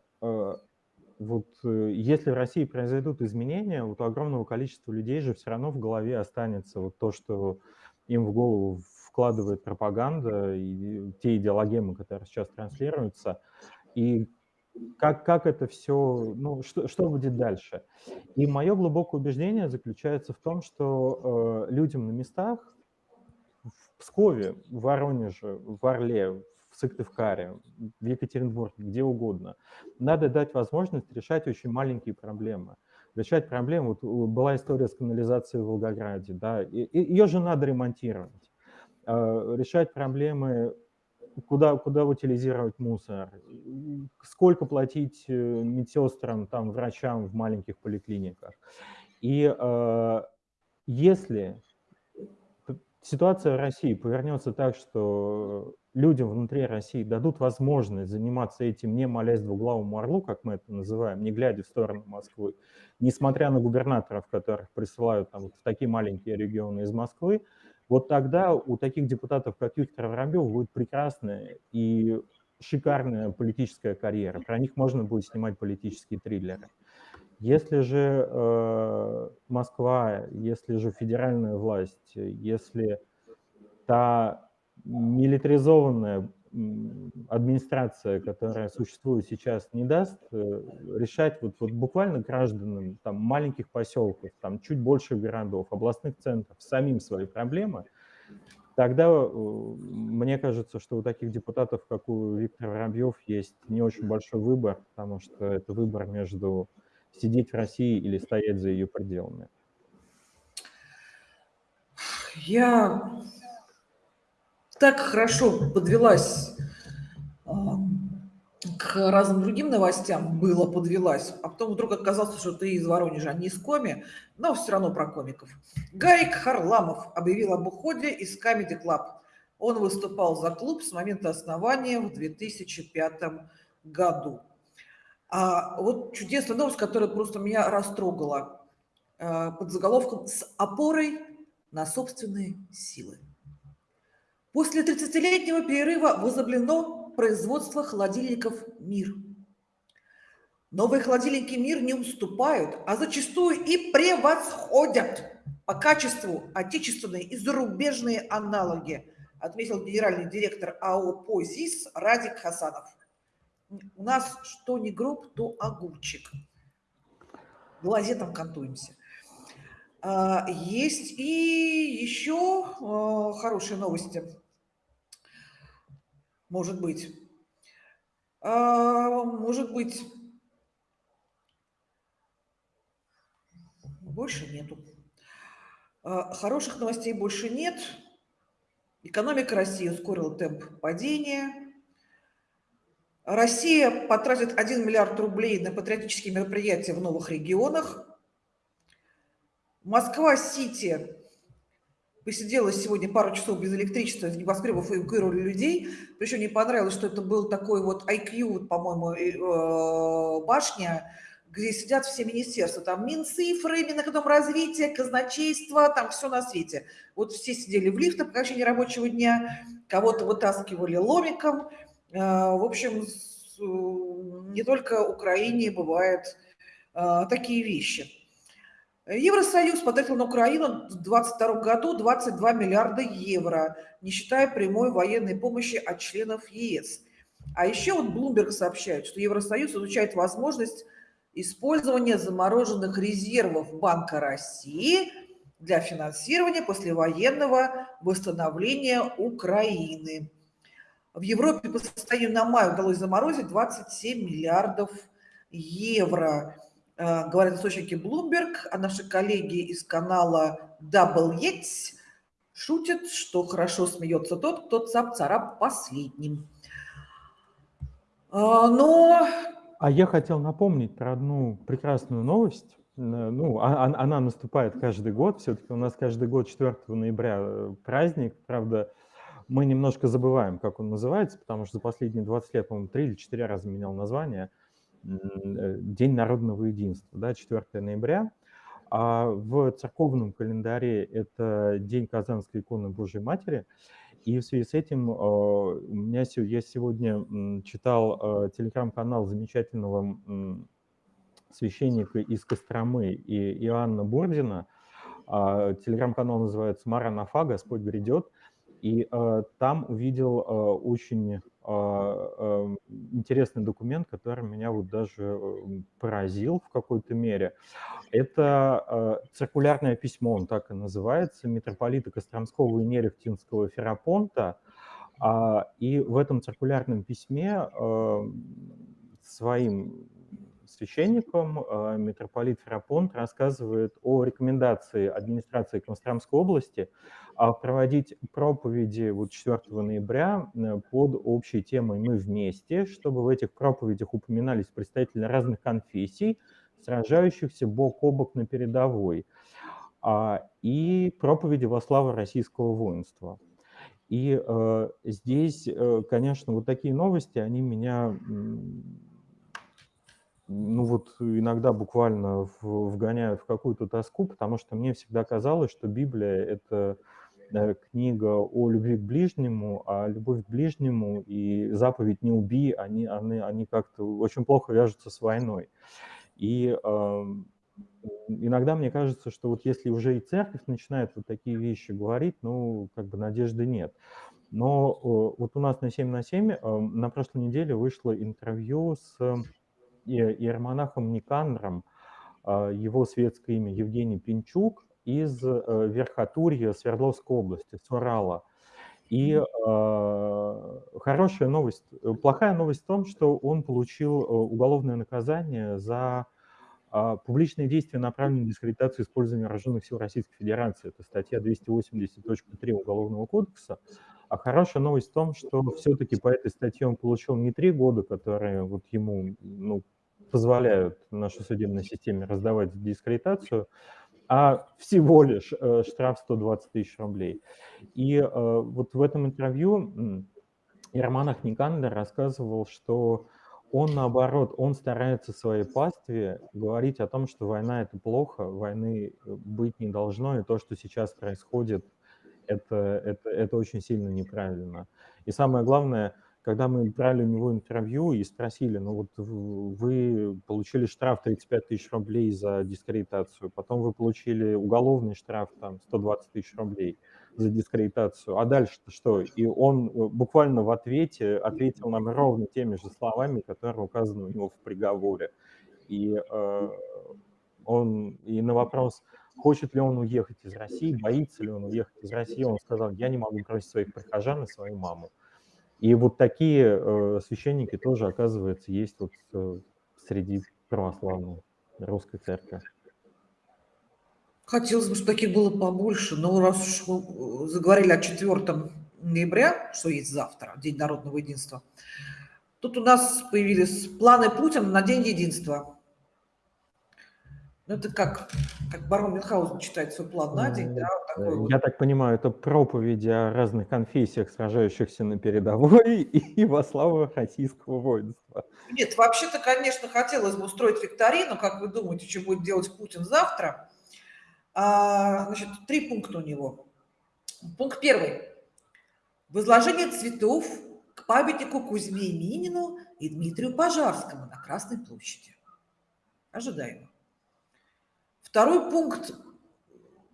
вот э, если в России произойдут изменения, вот у огромного количества людей же все равно в голове останется вот то, что им в голову вкладывает пропаганда и те идеологемы, которые сейчас транслируются, и как, как это все, ну, что, что будет дальше. И мое глубокое убеждение заключается в том, что э, людям на местах в Пскове, в Воронеже, в Орле, Сыктывкаре, в Екатеринбурге, где угодно. Надо дать возможность решать очень маленькие проблемы. Решать проблемы. Вот была история с канализацией в Волгограде, да, ее же надо ремонтировать. Э, Решать проблемы, куда, куда утилизировать мусор, сколько платить э, медсестрам, там, врачам в маленьких поликлиниках. И э, если ситуация в России повернется так, что людям внутри России дадут возможность заниматься этим, не молясь двуглавому орлу, как мы это называем, не глядя в сторону Москвы, несмотря на губернаторов, которых присылают там, вот в такие маленькие регионы из Москвы, вот тогда у таких депутатов, как Виктор Воробьев, будет прекрасная и шикарная политическая карьера. Про них можно будет снимать политические триллеры. Если же э, Москва, если же федеральная власть, если та милитаризованная администрация, которая существует сейчас, не даст э, решать вот, вот буквально гражданам там, маленьких поселков, там, чуть больше городов, областных центров самим свои проблемы, тогда э, мне кажется, что у таких депутатов, как у Виктора Воробьев, есть не очень большой выбор, потому что это выбор между сидеть в России или стоять за ее пределами. Я так хорошо подвелась а, к разным другим новостям, было подвелась, а потом вдруг оказалось, что ты из Воронежа, а не из Коми, но все равно про комиков. Гарик Харламов объявил об уходе из Comedy Club. Он выступал за клуб с момента основания в 2005 году. А вот чудесная новость, которая просто меня растрогала а, под заголовком «С опорой на собственные силы». После 30-летнего перерыва возобновлено производство холодильников «Мир». Новые холодильники «Мир» не уступают, а зачастую и превосходят по качеству отечественные и зарубежные аналоги, отметил генеральный директор АО «Позис» Радик Хасанов. У нас что не гроб, то огурчик. Глазетом кантуемся. А, Есть и еще а, хорошие новости. Может быть. А, Может быть. Больше нету. А, Хороших новостей больше нет. Экономика России ускорила темп падения. Россия потратит 1 миллиард рублей на патриотические мероприятия в новых регионах. Москва-Сити посидела сегодня пару часов без электричества, из небоскребов эвакуировали людей. Причем мне понравилось, что это был такой вот IQ, по-моему, э, башня, где сидят все министерства, там Минцифры, Минэкономразвитие, казначейство, там все на свете. Вот все сидели в лифтах по окончании рабочего дня, кого-то вытаскивали ломиком. В общем, не только Украине бывают такие вещи. Евросоюз потратил на Украину в 2022 году 22 миллиарда евро, не считая прямой военной помощи от членов ЕС. А еще вот Bloomberg сообщает, что Евросоюз изучает возможность использования замороженных резервов Банка России для финансирования послевоенного восстановления Украины. В Европе по состоянию на май удалось заморозить 27 миллиардов евро. Э, говорят источники Bloomberg, а наши коллеги из канала Double Yates шутят, что хорошо смеется тот, кто цап-царап последним. Э, но а я хотел напомнить про одну прекрасную новость. Ну, а, а, она наступает каждый год. Все-таки у нас каждый год 4 ноября э, праздник. Правда, мы немножко забываем, как он называется, потому что за последние 20 лет, по-моему, три или четыре раза менял название. Э, День народного единства, да, 4 ноября. А в церковном календаре это День Казанской иконы Божьей Матери – и в связи с этим а, у меня я сегодня читал а, телеграм-канал замечательного священника из Костромы и Иоанна Бордина. А, телеграм-канал называется «Маранафа. Господь грядет». И там увидел очень интересный документ, который меня вот даже поразил в какой-то мере. Это циркулярное письмо, он так и называется, митрополита Костромского и Нерехтинского Ферапонта. А, и в этом циркулярном письме своим священником митрополит Ферапонт рассказывает о рекомендации администрации Костромской области проводить проповеди вот 4 ноября под общей темой «Мы вместе», чтобы в этих проповедях упоминались представители разных конфессий, сражающихся бок о бок на передовой, а, и проповеди во славу российского воинства. И э, здесь, э, конечно, вот такие новости, они меня, ну вот иногда буквально вгоняют в какую-то тоску, потому что мне всегда казалось, что Библия – это э, книга о любви к ближнему, а любовь к ближнему и заповедь «не убий», они, они, они как-то очень плохо вяжутся с войной. И э, иногда мне кажется, что вот если уже и церковь начинает вот такие вещи говорить, ну, как бы надежды нет. Но э, вот у нас на 7 на 7 э, на прошлой неделе вышло интервью с иеромонахом Никандром, э, его светское имя Евгений Пинчук из э, Верхотурья Свердловской области, с Урала. И э, хорошая новость, э, плохая новость в том, что он получил э, уголовное наказание за э, публичные действия, направленные на дискредитацию использования вооруженных сил Российской Федерации. Это статья 280.3 Уголовного кодекса. А хорошая новость в том, что все-таки по этой статье он получил не три года, которые вот ему ну, позволяют нашей судебной системе раздавать дискредитацию, а всего лишь э, штраф 120 тысяч рублей. И э, вот в этом интервью Ерманах Никандер рассказывал, что он, наоборот, он старается своей пастве говорить о том, что война – это плохо, войны э, быть не должно, и то, что сейчас происходит, это, это, это очень сильно неправильно. И самое главное – когда мы брали у него интервью и спросили, ну вот вы получили штраф 35 тысяч рублей за дискредитацию, потом вы получили уголовный штраф там 120 тысяч рублей за дискредитацию, а дальше-то что? И он э, буквально в ответе ответил нам ровно теми же словами, которые указаны у него в приговоре. И э, он и на вопрос, хочет ли он уехать из России, боится ли он уехать из России, он сказал, я не могу бросить своих прихожан и свою маму. И вот такие э, священники тоже, оказывается, есть вот э, среди православной русской церкви. Хотелось бы, чтобы таких было побольше, но раз уж мы заговорили о 4 ноября, что есть завтра, День народного единства, тут у нас появились планы Путина на День единства. Ну, это как, как барон Мюнхгаузен читает свой план на день, да, вот такой вот. Я так понимаю, это проповеди о разных конфессиях, сражающихся на передовой и во славу российского воинства. Нет, вообще-то, конечно, хотелось бы устроить викторину. Как вы думаете, что будет делать Путин завтра? А, значит, три пункта у него. Пункт первый. Возложение цветов к памятнику Кузьме Минину и Дмитрию Пожарскому на Красной площади. Ожидаемо. Второй пункт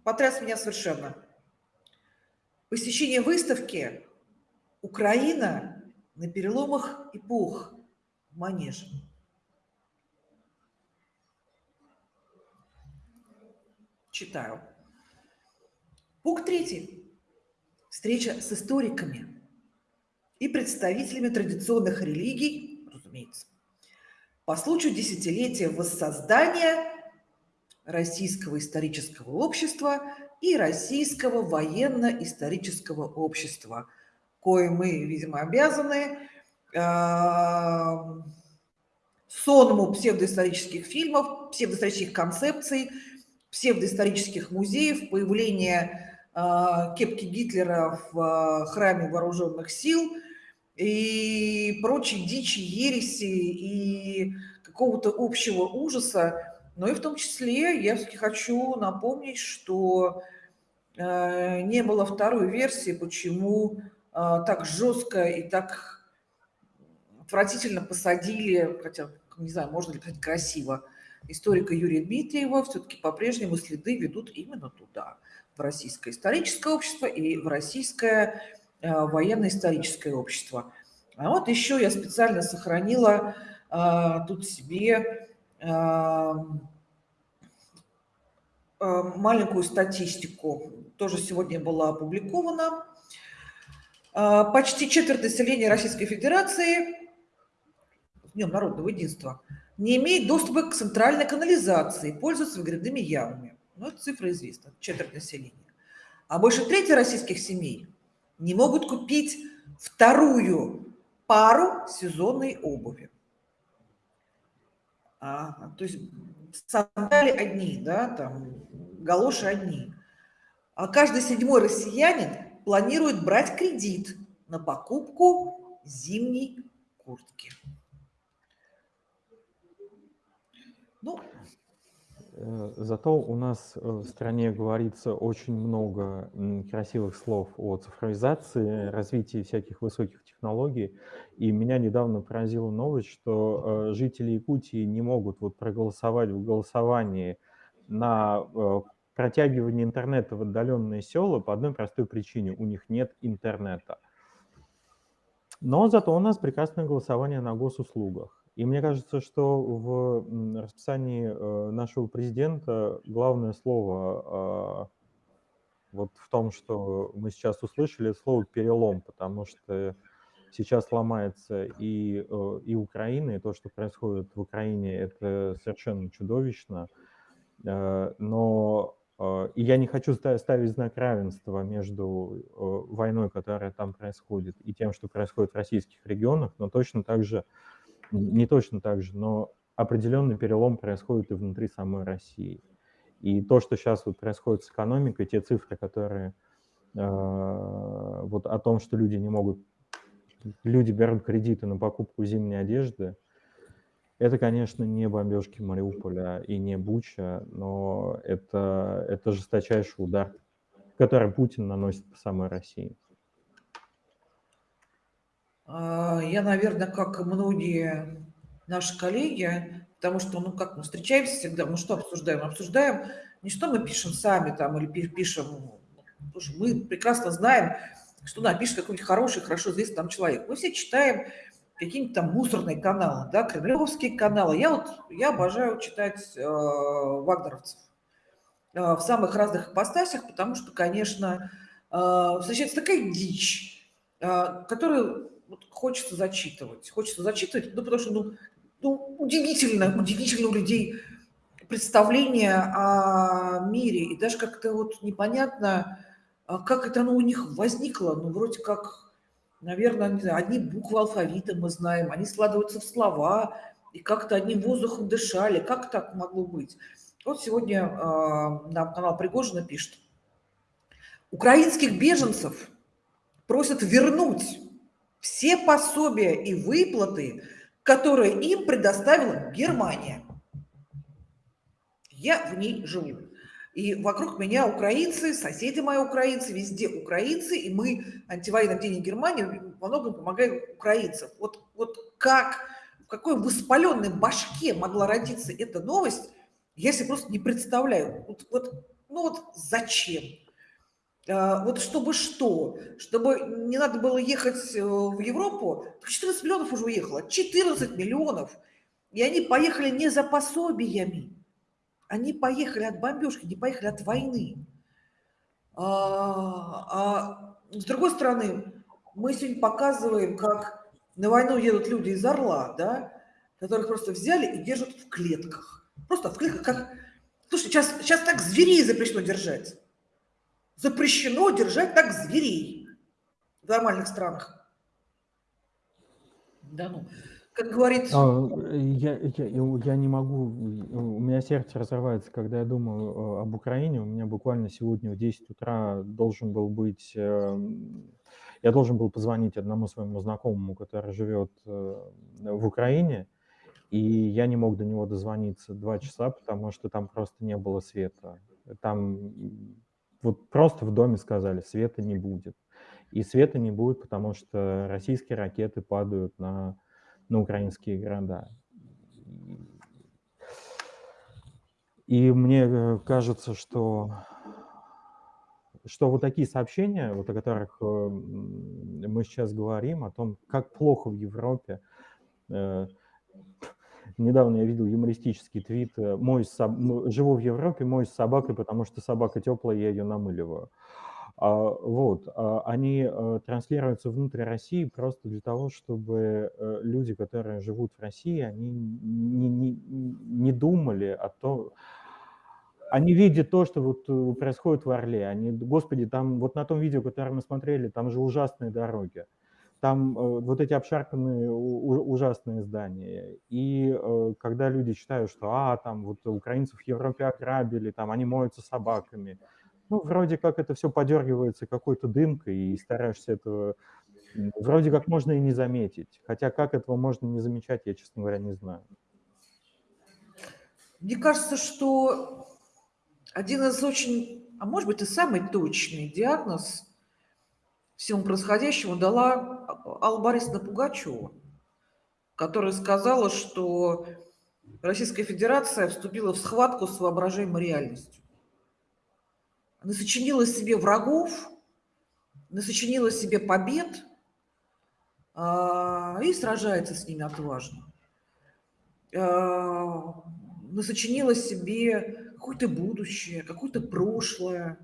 потряс меня совершенно. Посещение выставки «Украина на переломах эпох» в Манеже. Читаю. Пункт третий. Встреча с историками и представителями традиционных религий, разумеется, по случаю десятилетия воссоздания Российского исторического общества и Российского военно-исторического общества, кое мы, видимо, обязаны э, сонму псевдоисторических фильмов, псевдоисторических концепций, псевдоисторических музеев, появление э, кепки Гитлера в э, храме вооруженных сил и прочей дичи, ереси и какого-то общего ужаса, но и в том числе я все-таки хочу напомнить, что э, не было второй версии, почему э, так жестко и так отвратительно посадили, хотя, не знаю, можно ли сказать красиво, историка Юрия Дмитриева, все-таки по-прежнему следы ведут именно туда, в российское историческое общество и в российское э, военно-историческое общество. А вот еще я специально сохранила тут себе маленькую статистику, тоже сегодня была опубликована. Почти четверть населения Российской Федерации Днем народного единства не имеет доступа к центральной канализации, пользуются выгребными ямами. Ну, это цифра известна, четверть населения. А больше трети российских семей не могут купить вторую пару сезонной обуви. То есть сандали одни, да, там, галоши одни. А каждый седьмой россиянин планирует брать кредит на покупку зимней куртки. Ну, Э, Зато у нас э, в стране говорится очень много красивых слов о цифровизации, развитии всяких высоких технологий. И меня недавно поразила новость, что э, жители Якутии не могут вот проголосовать в голосовании на э, протягивание интернета в отдаленные села по одной простой причине. У них нет интернета. Но зато у нас прекрасное голосование на госуслугах. И мне кажется, что в расписании э, нашего президента главное слово э, вот в том, что мы сейчас услышали, слово «перелом», потому что сейчас ломается и, э, и Украина, и то, что происходит в Украине, это совершенно чудовищно. Э, Но э, и я не хочу ста- ставить знак равенства между войной, которая там происходит, и тем, что происходит в российских регионах, но точно так же не точно так же, но определенный перелом происходит и внутри самой России. И то, что сейчас вот происходит с экономикой, те цифры, которые вот о том, что люди не могут, люди берут кредиты на покупку зимней одежды, это, конечно, не бомбежки Мариуполя и не Буча, но это, это жесточайший удар, который Путин наносит по самой России. А, Я, наверное, как и многие наши коллеги, потому что, ну, как мы встречаемся всегда, мы что обсуждаем? Обсуждаем не что мы пишем сами там или пи- пишем, слушай, мы прекрасно знаем, что напишет какой-нибудь хороший, хорошо известный там человек. Мы все читаем какие-нибудь там мусорные каналы, да, кремлевские каналы. Я вот, я обожаю читать э, вагнеровцев э, в самых разных ипостасях, потому что, конечно, э, встречается такая дичь, э, которую вот хочется зачитывать. Хочется зачитывать, ну, потому что, ну, ну, удивительно, удивительно у людей представление о мире, и даже как-то вот непонятно, а как это оно у них возникло. Ну, вроде как, наверное, не знаю, одни буквы алфавита мы знаем, они складываются в слова, и как-то одним воздухом дышали. Как так могло быть? Вот сегодня э, нам канал Пригожина пишет. Украинских беженцев просят вернуть все пособия и выплаты, которые им предоставила Германия. Я в ней живу. И вокруг меня украинцы, соседи мои украинцы, везде украинцы, и мы антивоенным день Германии во многом помогаем украинцам. Вот, вот как, в какой воспаленной башке могла родиться эта новость, я себе просто не представляю. Вот, вот, ну вот зачем? А, вот чтобы что? Чтобы не надо было ехать э, в Европу? 14 миллионов уже уехало. 14 миллионов. И они поехали не за пособиями. Они поехали от бомбежки, не поехали от войны. А, а с другой стороны, мы сегодня показываем, как на войну едут люди из Орла, да, которых просто взяли и держат в клетках. Просто в клетках как... Слушай, сейчас, сейчас так зверей запрещено держать. Запрещено держать так зверей в нормальных странах. Да ну, как говорит... А, я, я, я не могу, у меня сердце разрывается, когда я думаю об Украине. У меня буквально сегодня в 10 утра должен был быть... Эм, я должен был позвонить одному своему знакомому, который живет э, в Украине, и я не мог до него дозвониться два часа, потому что там просто не было света. Там вот просто в доме сказали, света не будет. И света не будет, потому что российские ракеты падают на, на украинские города. И мне э, кажется, что, что вот такие сообщения, вот о которых э, мы сейчас говорим, о том, как плохо в Европе, э, Недавно я видел юмористический твит. Мой. Живу в Европе, мой с собакой, потому что собака теплая, я ее намыливаю. А, вот, а, они а, транслируются внутрь России просто для того, чтобы а, люди, которые живут в России, они не, не, не думали о том, они видят то, что вот происходит в Орле. Они, господи, там вот на том видео, которое мы смотрели, там же ужасные дороги там э, вот эти обшарпанные ужасные здания. И э, когда люди считают, что а, там вот украинцев в Европе ограбили, там они моются собаками, ну, вроде как это все подергивается какой-то дымкой, и стараешься этого вроде как можно и не заметить. Хотя как этого можно не замечать, я, честно говоря, не знаю. Мне кажется, что один из очень, а может быть и самый точный диагноз всему происходящему дала Алла Борисовна Пугачева, которая сказала, что Российская Федерация вступила в схватку с воображаемой реальностью. Она сочинила себе врагов, она сочинила себе побед а, и сражается с ними отважно. А, насочинила себе какое-то будущее, какое-то прошлое.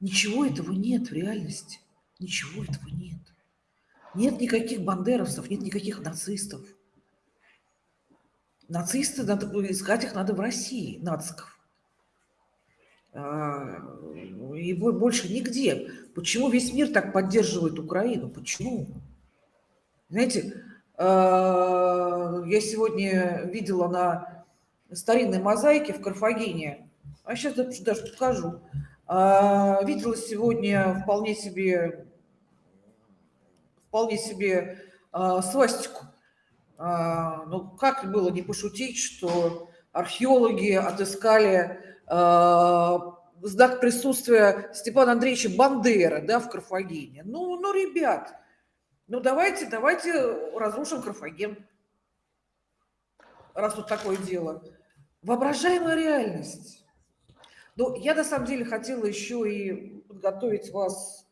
Ничего этого нет в реальности. Ничего этого нет. Нет никаких бандеровцев, нет никаких нацистов. Нацисты, надо искать их надо в России, нациков. А, и больше нигде. Почему весь мир так поддерживает Украину? Почему? Знаете, а, я сегодня видела на старинной мозаике в Карфагене, а сейчас даже покажу, а, видела сегодня вполне себе вполне себе свастику. Ну, как было не пошутить, что археологи отыскали знак присутствия Степана Андреевича Бандера да, в Карфагене. Ну, ну, ребят, ну давайте, давайте разрушим Карфаген, раз тут такое дело. Воображаемая реальность. Ну, я на самом деле хотела еще и подготовить вас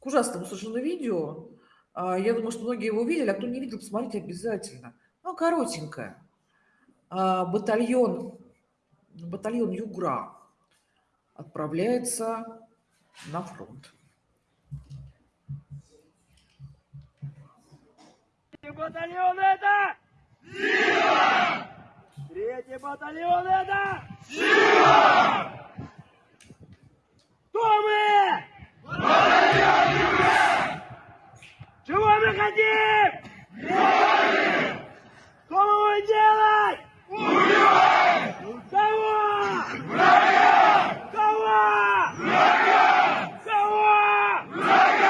к ужасному совершенно видео, а, я думаю, что многие его видели, а кто не видел, посмотрите обязательно. Ну, коротенькое. А, батальон, батальон Югра отправляется на фронт. Третий батальон это! Сила! Третий батальон это! Сила! Кто мы? Батальон Югра! Чего мы хотим? Что мы будем делать? Убивать! Врага! Кого? Врага! Кого? Врага!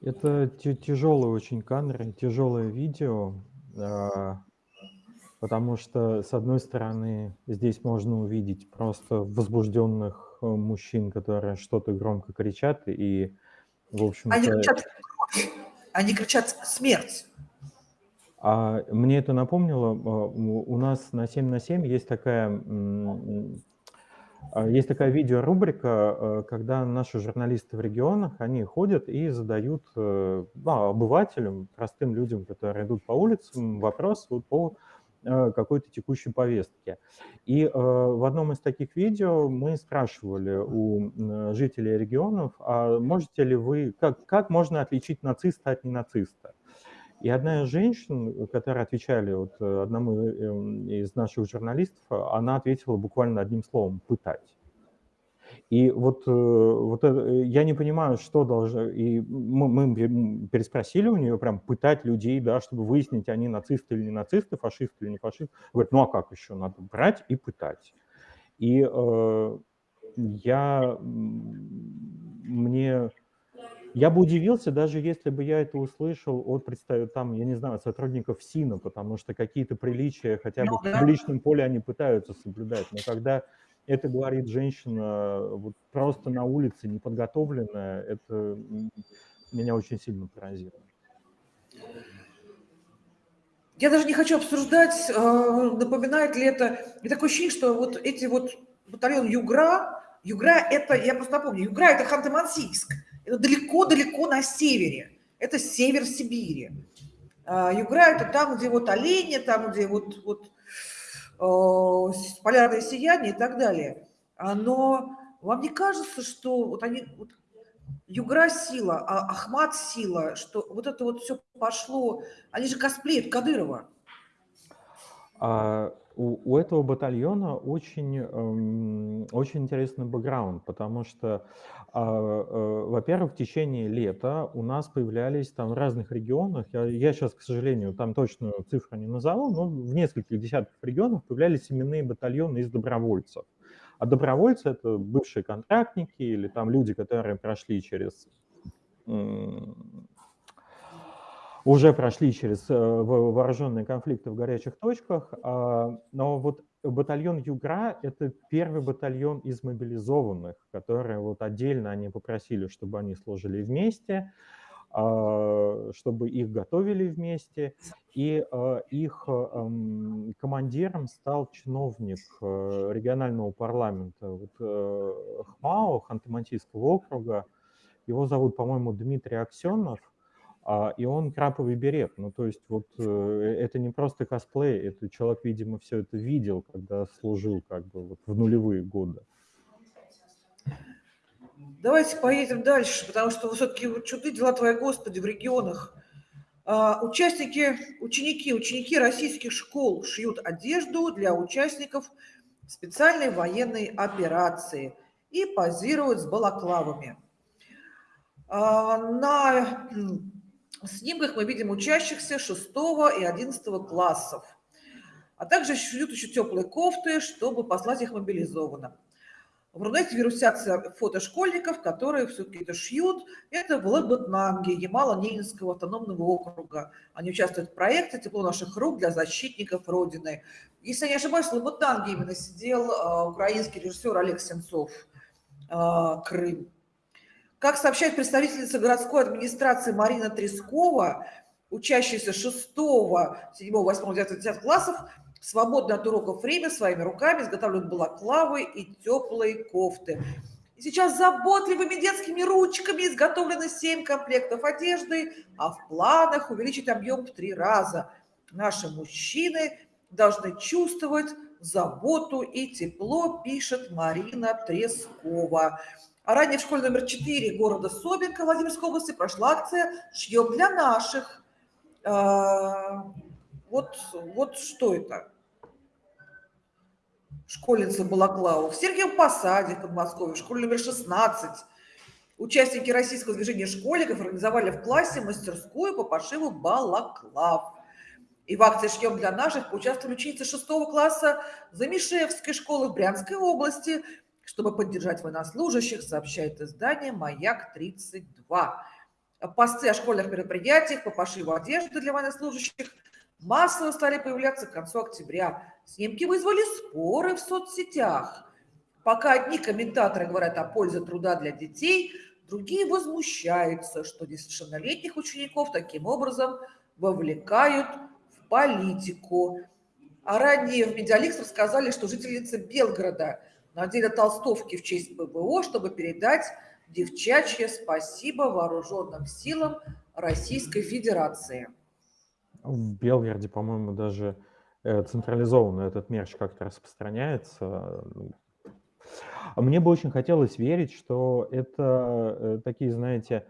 Это тяжелое очень кадры, тяжелое видео, а, потому что, с одной стороны, здесь можно увидеть просто возбужденных э, мужчин, которые что-то громко кричат и в общем Они кричат они кричат «Смерть!». а, мне это напомнило, а, у нас на 7 на 7 есть такая, а, есть такая видеорубрика, э, когда наши журналисты в регионах, они ходят и задают, э, ну, обывателям, простым людям, которые идут по улицам, вопрос по какой-то текущей повестке. И э, в одном из таких видео мы спрашивали у жителей регионов, а можете ли вы, как, как можно отличить нациста от ненациста? И одна из женщин, которые отвечали вот э, одному из наших журналистов, она ответила буквально одним словом «пытать». И вот, э, вот это, э, я не понимаю, что должно... И мы, мы пе- переспросили у нее, прям пытать людей, да, чтобы выяснить, они нацисты или не нацисты, фашисты или не фашисты. Говорит, ну а как еще? Надо брать и пытать. И э, я... Мне... Я бы удивился, даже если бы я это услышал от представителей, там, я не знаю, сотрудников СИНа, потому что какие-то приличия хотя бы Ну в да. публичном поле они пытаются соблюдать. Но когда это говорит женщина вот просто на улице, неподготовленная, это меня очень сильно поразило. Я даже не хочу обсуждать, э, напоминает ли это... И такое ощущение, что вот эти вот батальон Югра, Югра это, я просто напомню, Югра это Ханты-Мансийск, это далеко-далеко на севере, это север Сибири. А Югра это там, где вот олени, там, где вот, вот э, полярное сияние и так далее. А, Но вам не кажется, что вот они, вот Югра сила, а Ахмат сила, что вот это вот все пошло, они же косплеят Кадырова. А у, у этого батальона очень, эм, очень интересный бэкграунд, потому что, а, э, во-первых, в течение лета у нас появлялись там в разных регионах, я, я сейчас, к сожалению, там точную цифру не назову, но в нескольких десятках регионов появлялись именные батальоны из добровольцев. А добровольцы — это бывшие контрактники или там люди, которые прошли через уже прошли через э, во- вооруженные конфликты в горячих точках, а, но вот батальон Югра – это первый батальон из мобилизованных, которые вот отдельно они попросили, чтобы они служили вместе, а, чтобы их готовили вместе, и а, их э, м, командиром стал чиновник э, регионального парламента вот, э, ХМАО, Ханты-Мансийского округа, его зовут, по-моему, Дмитрий Аксенов, и он краповый берет. Ну, то есть вот э, это не просто косплей, это человек, видимо, все это видел, когда служил как бы вот в нулевые годы. Давайте поедем дальше, потому что все-таки чуды дела твои, Господи, в регионах. А, Участники, ученики, ученики российских школ шьют одежду для участников специальной военной операции и позируют с балаклавами. А, На м, снимках мы видим учащихся 6 и 11 классов, а также шьют еще теплые кофты, чтобы послать их мобилизованным. В Рунете вирусятся фото школьников, которые все-таки это шьют. Это в Лабытнанге, Ямало-Ненецкого автономного округа. Они участвуют в проекте «Тепло наших рук для защитников Родины». Если я не ошибаюсь, в Лабытнанге именно сидел а, украинский режиссер Олег Сенцов, а, Крым. Как сообщает представительница городской администрации Марина Трескова, учащиеся 6, 7, 8, 9, 10 классов свободное от уроков время своими руками изготавливают балаклавы и теплые кофты. И сейчас заботливыми детскими ручками изготовлены 7 комплектов одежды, а в планах увеличить объем в три раза. Наши мужчины должны чувствовать заботу и тепло, пишет Марина Трескова. А ранее в школе номер 4 города Собинка Владимирской области прошла акция «Шьем для наших». А, Вот, вот что это? Школьница Балаклава. В Сергиевом Посаде в Подмосковье, в школе номер 16. Участники российского движения школьников организовали в классе мастерскую по пошиву балаклав. И в акции «Шьем для наших» поучаствовали ученицы 6 класса Замишевской школы в Брянской области, чтобы поддержать военнослужащих, сообщает издание «Маяк-32». посты о школьных мероприятиях по пошиву одежды для военнослужащих массово стали появляться к концу октября. Снимки вызвали споры в соцсетях. Пока одни комментаторы говорят о пользе труда для детей, другие возмущаются, что несовершеннолетних учеников таким образом вовлекают в политику. А ранее в Medialeaks рассказали, что жительницы Белгорода надели толстовки в честь ПВО, чтобы передать девчачье спасибо вооруженным силам Российской Федерации. В Белгороде, по-моему, даже э, централизованно этот мерч как-то распространяется. Мне бы очень хотелось верить, что это э, такие, знаете,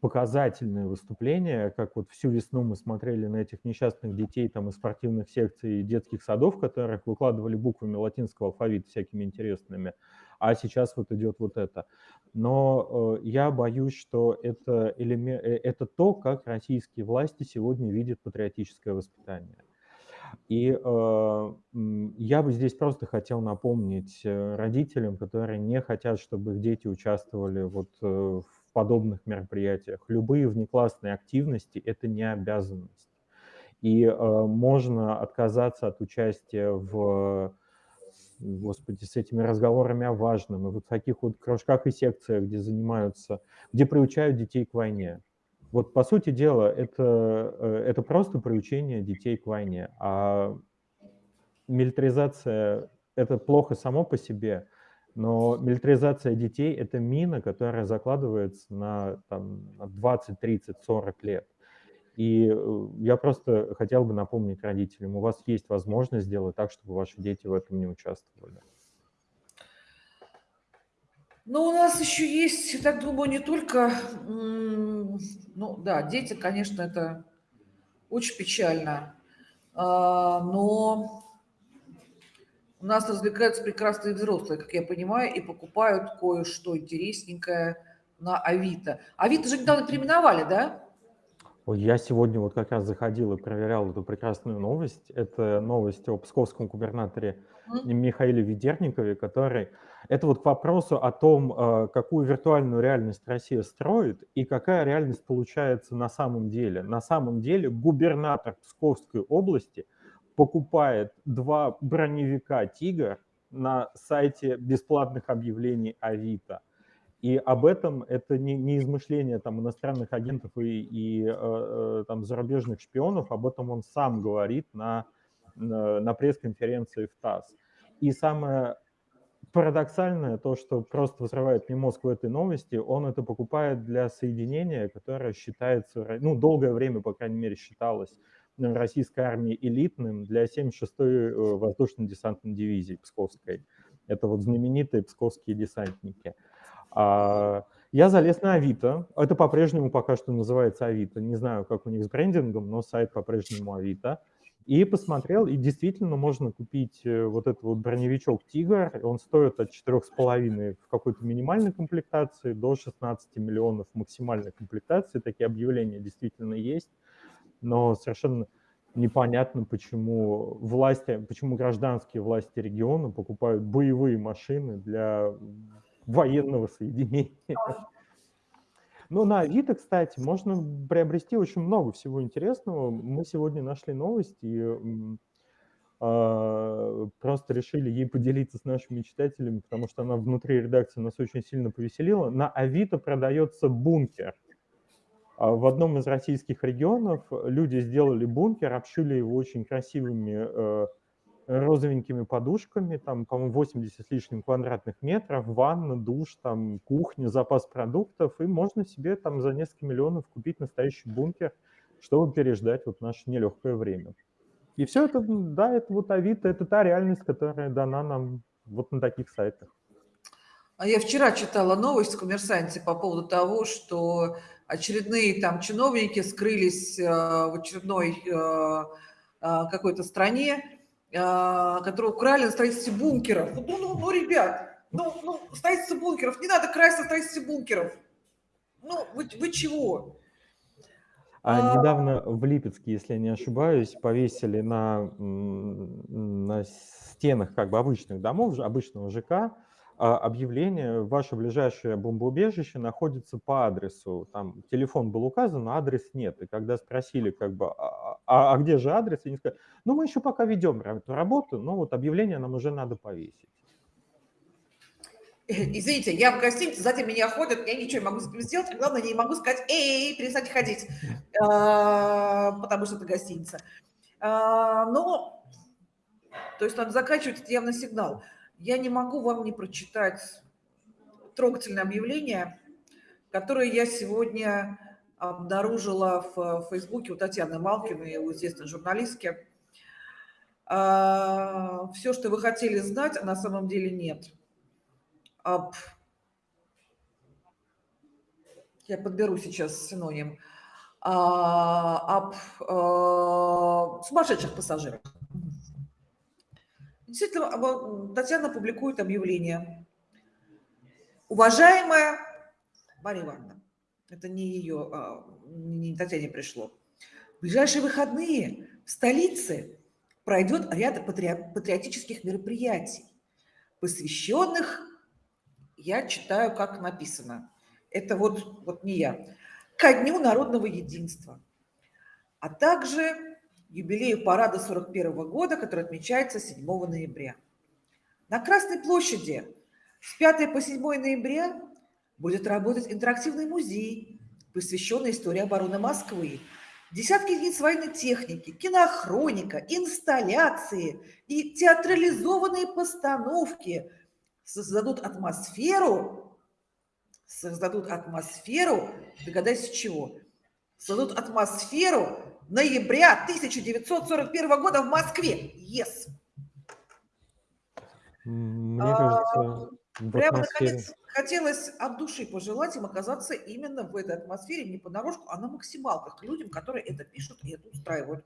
показательные выступления, как вот всю весну мы смотрели на этих несчастных детей там из спортивных секций и детских садов, которых выкладывали буквами латинского алфавита всякими интересными, а сейчас вот идет вот это. Но э, я боюсь, что это, элемент, э, это то, как российские власти сегодня видят патриотическое воспитание. И э, я бы здесь просто хотел напомнить э, родителям, которые не хотят, чтобы их дети участвовали вот э, в подобных мероприятиях. Любые внеклассные активности – это не обязанность. И э, можно отказаться от участия в, господи, с этими разговорами о важном, и вот в таких вот кружках и секциях, где занимаются, где приучают детей к войне. Вот, по сути дела, это, э, это просто приучение детей к войне. А милитаризация – это плохо само по себе, но милитаризация детей – это мина, которая закладывается на, на 20, 30, 40 лет. И э, я просто хотел бы напомнить родителям, у вас есть возможность сделать так, чтобы ваши дети в этом не участвовали. Ну, у нас еще есть, я так думаю, не только, ну да, дети, конечно, это очень печально, а, но у нас развлекаются прекрасные взрослые, как я понимаю, и покупают кое-что интересненькое на Авито. Авито же недавно переименовали, да? Я сегодня вот как раз заходил и проверял эту прекрасную новость. Это новость о псковском губернаторе mm. Михаиле Ведерникове, который... Это вот к вопросу о том, э, какую виртуальную реальность Россия строит и какая реальность получается на самом деле. На самом деле губернатор Псковской области – покупает два броневика «Тигр» на сайте бесплатных объявлений Авито. И об этом это не, не измышление там, иностранных агентов и, и э, э, там, зарубежных шпионов, об этом он сам говорит на, на, на пресс-конференции в ТАСС. И самое парадоксальное то, что просто взрывает мне мозг в этой новости, он это покупает для соединения, которое считается, ну, долгое время, по крайней мере, считалось российской армии элитным для 76-й э, воздушно-десантной дивизии Псковской. Это вот знаменитые псковские десантники. А, я залез на Авито. Это по-прежнему пока что называется Авито. Не знаю, как у них с брендингом, но сайт по-прежнему Авито. И посмотрел, и действительно можно купить э, вот этот вот броневичок «Тигр». Он стоит от 4,5 в какой-то минимальной комплектации до 16 миллионов максимальной комплектации. Такие объявления действительно есть но совершенно непонятно, почему власти, почему гражданские власти региона покупают боевые машины для военного соединения. Но на Авито, кстати, можно приобрести очень много всего интересного. Мы сегодня нашли новость и э, просто решили ей поделиться с нашими читателями, потому что она внутри редакции нас очень сильно повеселила. На Авито продается бункер – в одном из российских регионов люди сделали бункер, обшили его очень красивыми э, розовенькими подушками, там, по-моему, 80 с лишним квадратных метров, ванна, душ, там, кухня, запас продуктов, и можно себе там за несколько миллионов купить настоящий бункер, чтобы переждать вот наше нелегкое время. И все это, да, это вот Авито, это та реальность, которая дана нам вот на таких сайтах. А я вчера читала новость в «Коммерсанте» по поводу того, что очередные там чиновники скрылись э, в очередной э, э, какой-то стране, которую украли на строительстве бункеров. Ну, ну, ну, ребят, ну, ну, строительство бункеров, не надо красть на строительстве бункеров. Ну, вы, вы чего? А, а недавно в Липецке, если я не ошибаюсь, повесили на, на стенах как бы обычных домов, обычного ЖК, объявление, ваше ближайшее бомбоубежище находится по адресу. Там телефон был указан, а адрес нет. И когда спросили, как бы, а, а- а где же адрес, они сказали, ну мы еще пока ведем эту работу, но вот объявление нам уже надо повесить. Извините, я в гостинице, сзади меня ходят, я ничего не могу сделать, а главное, не могу сказать, эй, перестаньте ходить, А, потому что это гостиница. А, Но, то есть надо заканчивать, это явно сигнал. Я не могу вам не прочитать трогательное объявление, которое я сегодня обнаружила в Фейсбуке у Татьяны Малкиной, у известной журналистки. Все, что вы хотели знать, а на самом деле нет. Я подберу сейчас синоним. А, об а, сумасшедших пассажирах. Действительно, Татьяна публикует объявление. Уважаемая Мария Ивановна, это не ее, а, не Татьяне пришло. В ближайшие выходные в столице пройдет ряд патри- патриотических мероприятий, посвященных я читаю, как написано. Это вот, вот не я. Ко Дню народного единства, а также юбилею парада 41 года, который отмечается 7 ноября. На Красной площади с 5 по 7 ноября будет работать интерактивный музей, посвященный истории обороны Москвы. Десятки единиц военной техники, кинохроника, инсталляции и театрализованные постановки создадут атмосферу, создадут атмосферу, догадайся чего? Создадут атмосферу ноября 1941 года в Москве. Yes. Мне А, кажется, в Прямо атмосфере... наконец хотелось от души пожелать им оказаться именно в этой атмосфере, не понарошку, а на максималках к людям, которые это пишут и это устраивают.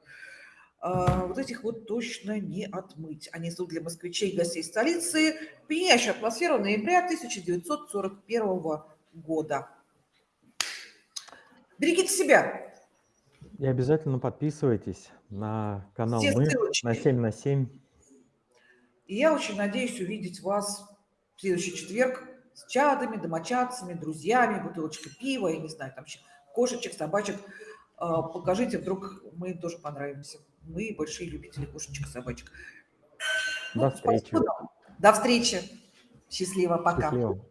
А, Вот этих вот точно не отмыть. Они создают для москвичей и гостей столицы пьянящую атмосферу ноября 1941 года. Берегите себя. И обязательно подписывайтесь на канал Все Мы ссылочки. на 7 на 7. И я очень надеюсь увидеть вас в следующий четверг с чадами, домочадцами, друзьями, бутылочкой пива, я не знаю, там кошечек, собачек. А, Покажите, вдруг мы им тоже понравимся. Мы большие любители кошечек, собачек. До Ну, спасибо встречи. вам. До встречи. Счастливо. Пока. Счастливо.